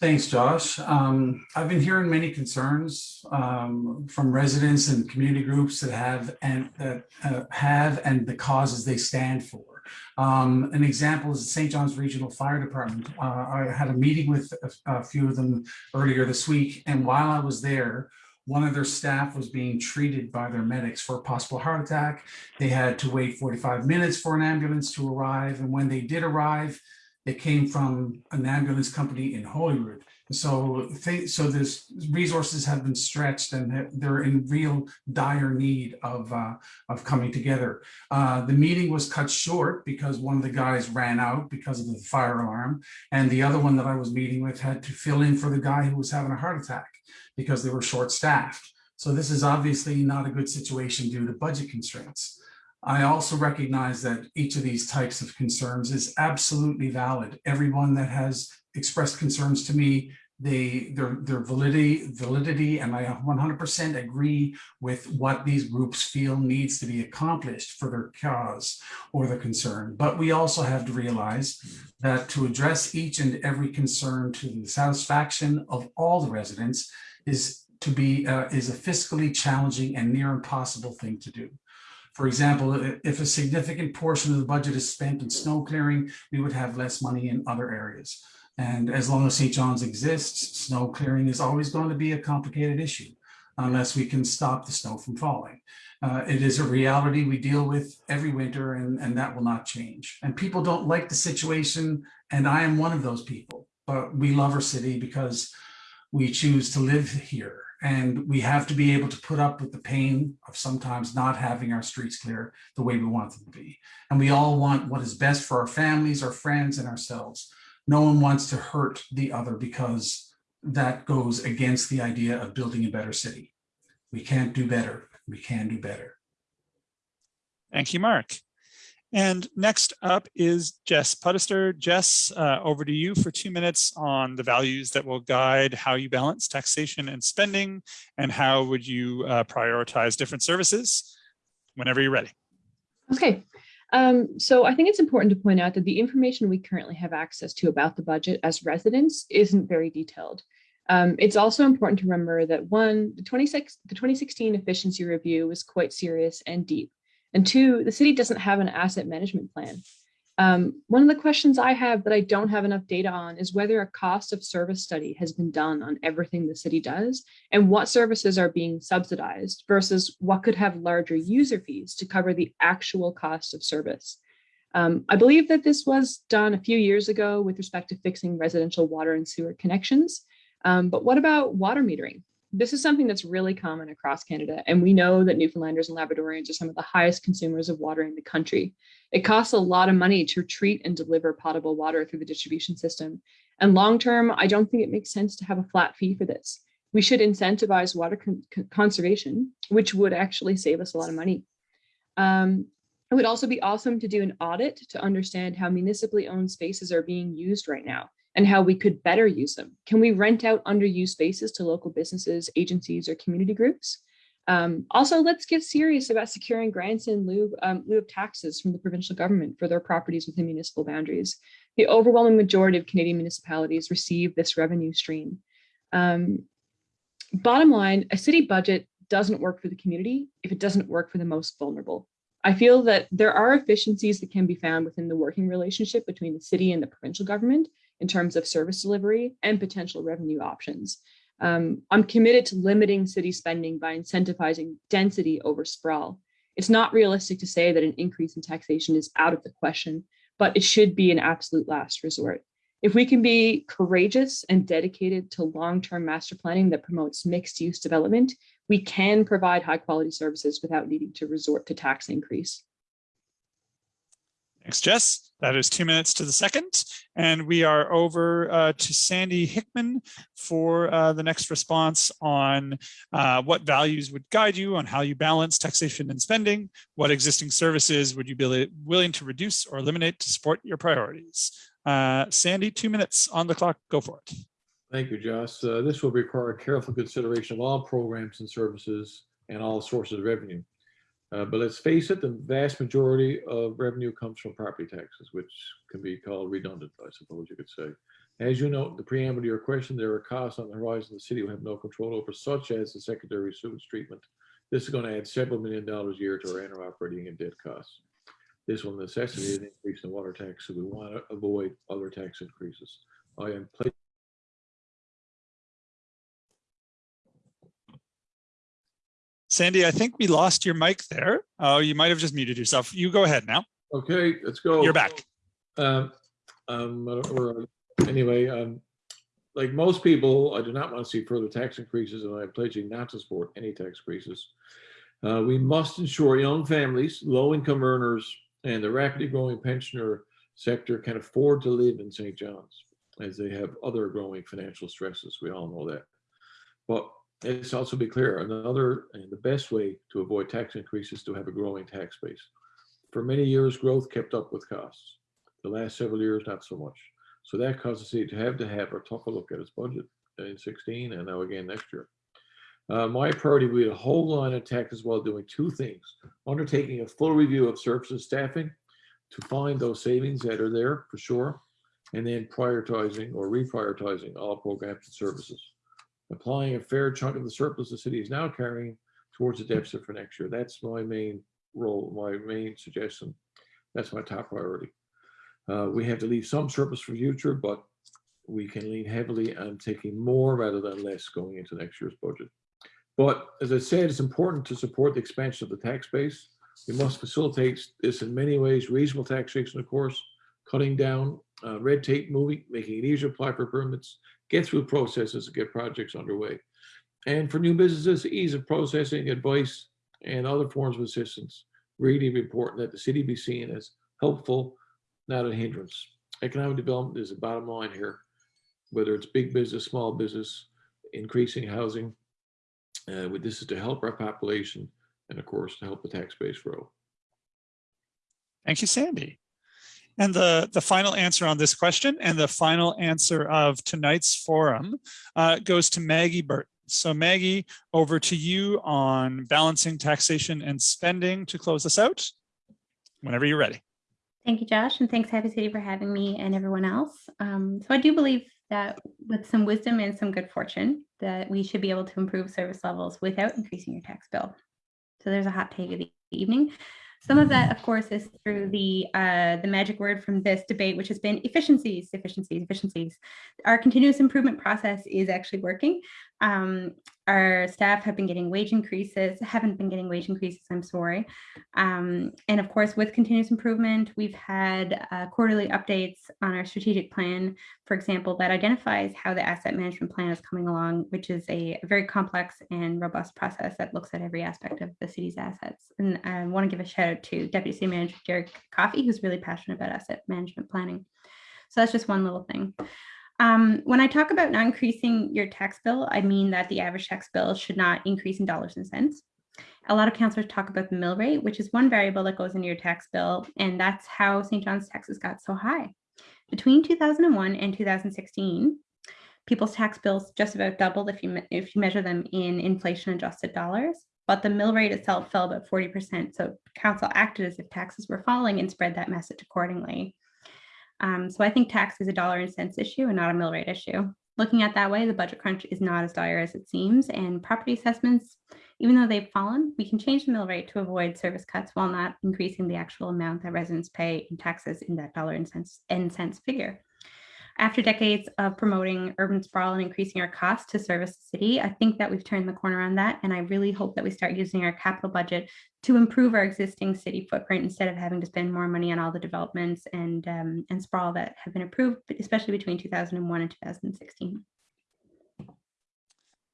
Thanks, Josh. Um, I've been hearing many concerns um, from residents and community groups that have and that uh, have and the causes they stand for. Um, an example is the St. John's Regional Fire Department. Uh, I had a meeting with a, a few of them earlier this week, and while I was there, one of their staff was being treated by their medics for a possible heart attack. They had to wait 45 minutes for an ambulance to arrive, and when they did arrive, it came from an ambulance company in Holyrood. So, so this resources have been stretched and they're- they're in real dire need of uh, of coming together. Uh, the meeting was cut short because one of the guys ran out because of the fire alarm, and the other one that I was meeting with had to fill in for the guy who was having a heart attack because they were short staffed. So this is obviously not a good situation due to budget constraints. I also recognize that each of these types of concerns is absolutely valid. Everyone that has expressed concerns to me, their their validity validity, and I 100% agree with what these groups feel needs to be accomplished for their cause or their concern. But we also have to realize that to address each and every concern to the satisfaction of all the residents is to be uh, is a fiscally challenging and near impossible thing to do. For example, if a significant portion of the budget is spent in snow clearing, we would have less money in other areas. And as long as St. John's exists, snow clearing is always going to be a complicated issue unless we can stop the snow from falling. Uh, it is a reality we deal with every winter and, and that will not change. And people don't like the situation, and I am one of those people. But we love our city because we choose to live here and we have to be able to put up with the pain of sometimes not having our streets clear the way we want them to be. And we all want what is best for our families, our friends, and ourselves. No one wants to hurt the other because that goes against the idea of building a better city. We can't do better. We can do better. Thank you, Mark. And next up is Jess Puddester. Jess, uh, over to you for two minutes on the values that will guide how you balance taxation and spending and how would you uh, prioritize different services whenever you're ready. Okay, um, so I think it's important to point out that the information we currently have access to about the budget as residents isn't very detailed. Um, it's also important to remember that one, the 26, the 2016 efficiency review was quite serious and deep. And two, the city doesn't have an asset management plan. Um, one of the questions I have that I don't have enough data on is whether a cost of service study has been done on everything the city does and what services are being subsidized versus what could have larger user fees to cover the actual cost of service. Um, I believe that this was done a few years ago with respect to fixing residential water and sewer connections. Um, but what about water metering? This is something that's really common across Canada, and we know that Newfoundlanders and Labradorians are some of the highest consumers of water in the country. It costs a lot of money to treat and deliver potable water through the distribution system. And long term, I don't think it makes sense to have a flat fee for this. We should incentivize water con conservation, which would actually save us a lot of money. Um, it would also be awesome to do an audit to understand how municipally owned spaces are being used right now and how we could better use them. Can we rent out underused spaces to local businesses, agencies, or community groups? Um, also, let's get serious about securing grants in lieu, um, lieu of taxes from the provincial government for their properties within municipal boundaries. The overwhelming majority of Canadian municipalities receive this revenue stream. Um, bottom line, a city budget doesn't work for the community if it doesn't work for the most vulnerable. I feel that there are efficiencies that can be found within the working relationship between the city and the provincial government in terms of service delivery and potential revenue options. Um, I'm committed to limiting city spending by incentivizing density over sprawl. It's not realistic to say that an increase in taxation is out of the question, but it should be an absolute last resort. If we can be courageous and dedicated to long-term master planning that promotes mixed use development, we can provide high quality services without needing to resort to tax increase. Thanks, Jess. That is two minutes to the second. And we are over uh, to Sandy Hickman for uh, the next response on uh, what values would guide you on how you balance taxation and spending, what existing services would you be willing to reduce or eliminate to support your priorities. Uh, Sandy, two minutes on the clock. Go for it. Thank you, Josh. Uh, This will require careful consideration of all programs and services and all sources of revenue. Uh, But let's face it, the vast majority of revenue comes from property taxes, which can be called redundant, I suppose you could say. As you note, in the preamble to your question, there are costs on the horizon the city will have no control over, such as the secondary sewage treatment. This is going to add several million dollars a year to our annual operating and debt costs. This will necessitate an increase in water tax, so we want to avoid other tax increases. I am Sandy, I think we lost your mic there. Oh, you might have just muted yourself. You go ahead now. Okay, let's go. You're back. Um, um, or, anyway, um, like most people, I do not want to see further tax increases and I'm pledging not to support any tax increases. Uh, we must ensure young families, low income earners, and the rapidly growing pensioner sector can afford to live in St. John's as they have other growing financial stresses. We all know that. But let's also be clear, another and the best way to avoid tax increases is to have a growing tax base. For many years, growth kept up with costs. The last several years, not so much. So that caused the city to have to have a tougher look at its budget in 16 and now again next year. Uh, my priority would be to hold on to taxes while doing two things. Undertaking a full review of services staffing to find those savings that are there for sure. And then prioritizing or reprioritizing all programs and services. Applying a fair chunk of the surplus the city is now carrying towards the deficit for next year. That's my main role, my main suggestion. That's my top priority. Uh, we have to leave some surplus for future, but we can lean heavily on taking more rather than less going into next year's budget. But as I said, it's important to support the expansion of the tax base. We must facilitate this in many ways, reasonable taxation, of course, cutting down uh, red tape, moving, making it easier to apply for permits, get through processes and get projects underway. And for new businesses, ease of processing, advice, and other forms of assistance. Really important that the city be seen as helpful, not a hindrance. Economic development is the bottom line here, whether it's big business, small business, increasing housing. Uh, with this is to help our population and of course to help the tax base grow. Thank you, Sandy. And the, the final answer on this question and the final answer of tonight's forum uh, goes to Maggie Burton. So Maggie, over to you on balancing taxation and spending to close us out. Whenever you're ready. Thank you, Josh, and thanks Happy City for having me and everyone else. Um, so I do believe that with some wisdom and some good fortune, that we should be able to improve service levels without increasing your tax bill. So there's a hot take of the evening. Some of that, of course, is through the uh, the magic word from this debate, which has been efficiencies, efficiencies, efficiencies. Our continuous improvement process is actually working. Um, our staff have been getting wage increases, haven't been getting wage increases, I'm sorry. Um, and of course, with continuous improvement, we've had uh, quarterly updates on our strategic plan, for example, that identifies how the asset management plan is coming along, which is a very complex and robust process that looks at every aspect of the city's assets. And I want to give a shout out to Deputy City Manager Derek Coffey, who's really passionate about asset management planning. So that's just one little thing. Um, when I talk about not increasing your tax bill, I mean that the average tax bill should not increase in dollars and cents. A lot of councillors talk about the mill rate, which is one variable that goes into your tax bill, and that's how St. John's taxes got so high. Between 2001 and 2016, people's tax bills just about doubled if you if you measure them in inflation adjusted dollars, but the mill rate itself fell about 40%. So council acted as if taxes were falling and spread that message accordingly. Um, so I think tax is a dollar and cents issue and not a mill rate issue. Looking at that way, the budget crunch is not as dire as it seems, and property assessments, even though they've fallen, we can change the mill rate to avoid service cuts while not increasing the actual amount that residents pay in taxes in that dollar and cents and cents figure. After decades of promoting urban sprawl and increasing our costs to service the city, I think that we've turned the corner on that. And I really hope that we start using our capital budget to improve our existing city footprint instead of having to spend more money on all the developments and, um, and sprawl that have been approved, especially between 2001 and 2016.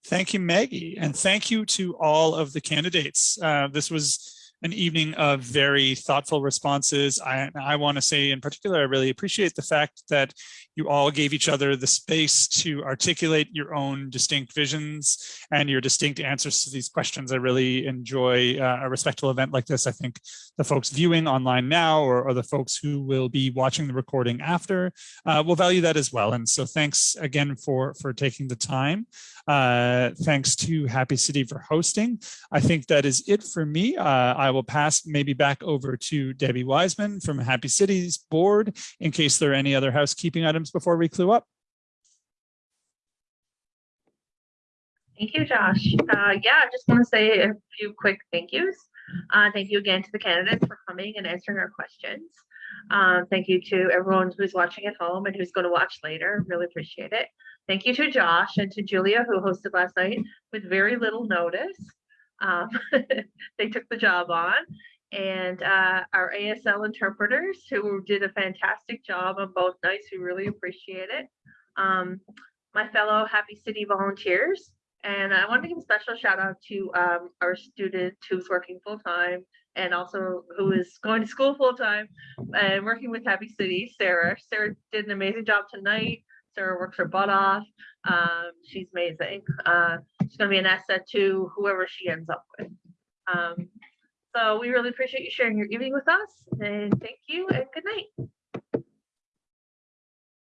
Thank you, Maggie, and thank you to all of the candidates. Uh, this was an evening of very thoughtful responses. I, I want to say in particular, I really appreciate the fact that you all gave each other the space to articulate your own distinct visions and your distinct answers to these questions. I really enjoy uh, a respectful event like this. I think the folks viewing online now or, or the folks who will be watching the recording after uh, will value that as well. And so thanks again for, for taking the time. Uh, thanks to Happy City for hosting. I think that is it for me. Uh, I will pass maybe back over to Debbie Wiseman from Happy City's board in case there are any other housekeeping items before we clue up. Thank you, Josh. Uh, yeah, I just want to say a few quick thank yous. Uh, thank you again to the candidates for coming and answering our questions. Um, thank you to everyone who's watching at home and who's going to watch later. Really appreciate it. Thank you to Josh and to Julia who hosted last night with very little notice. Um, [LAUGHS] they took the job on and uh, our ASL interpreters who did a fantastic job on both nights. We really appreciate it. Um, my fellow Happy City volunteers. And I want to give a special shout out to um, our student who's working full time and also who is going to school full time and working with Happy City, Sarah. Sarah did an amazing job tonight. Sarah works her butt off. Um, she's amazing. Uh, she's going to be an asset to whoever she ends up with. Um, so we really appreciate you sharing your evening with us and thank you and good night.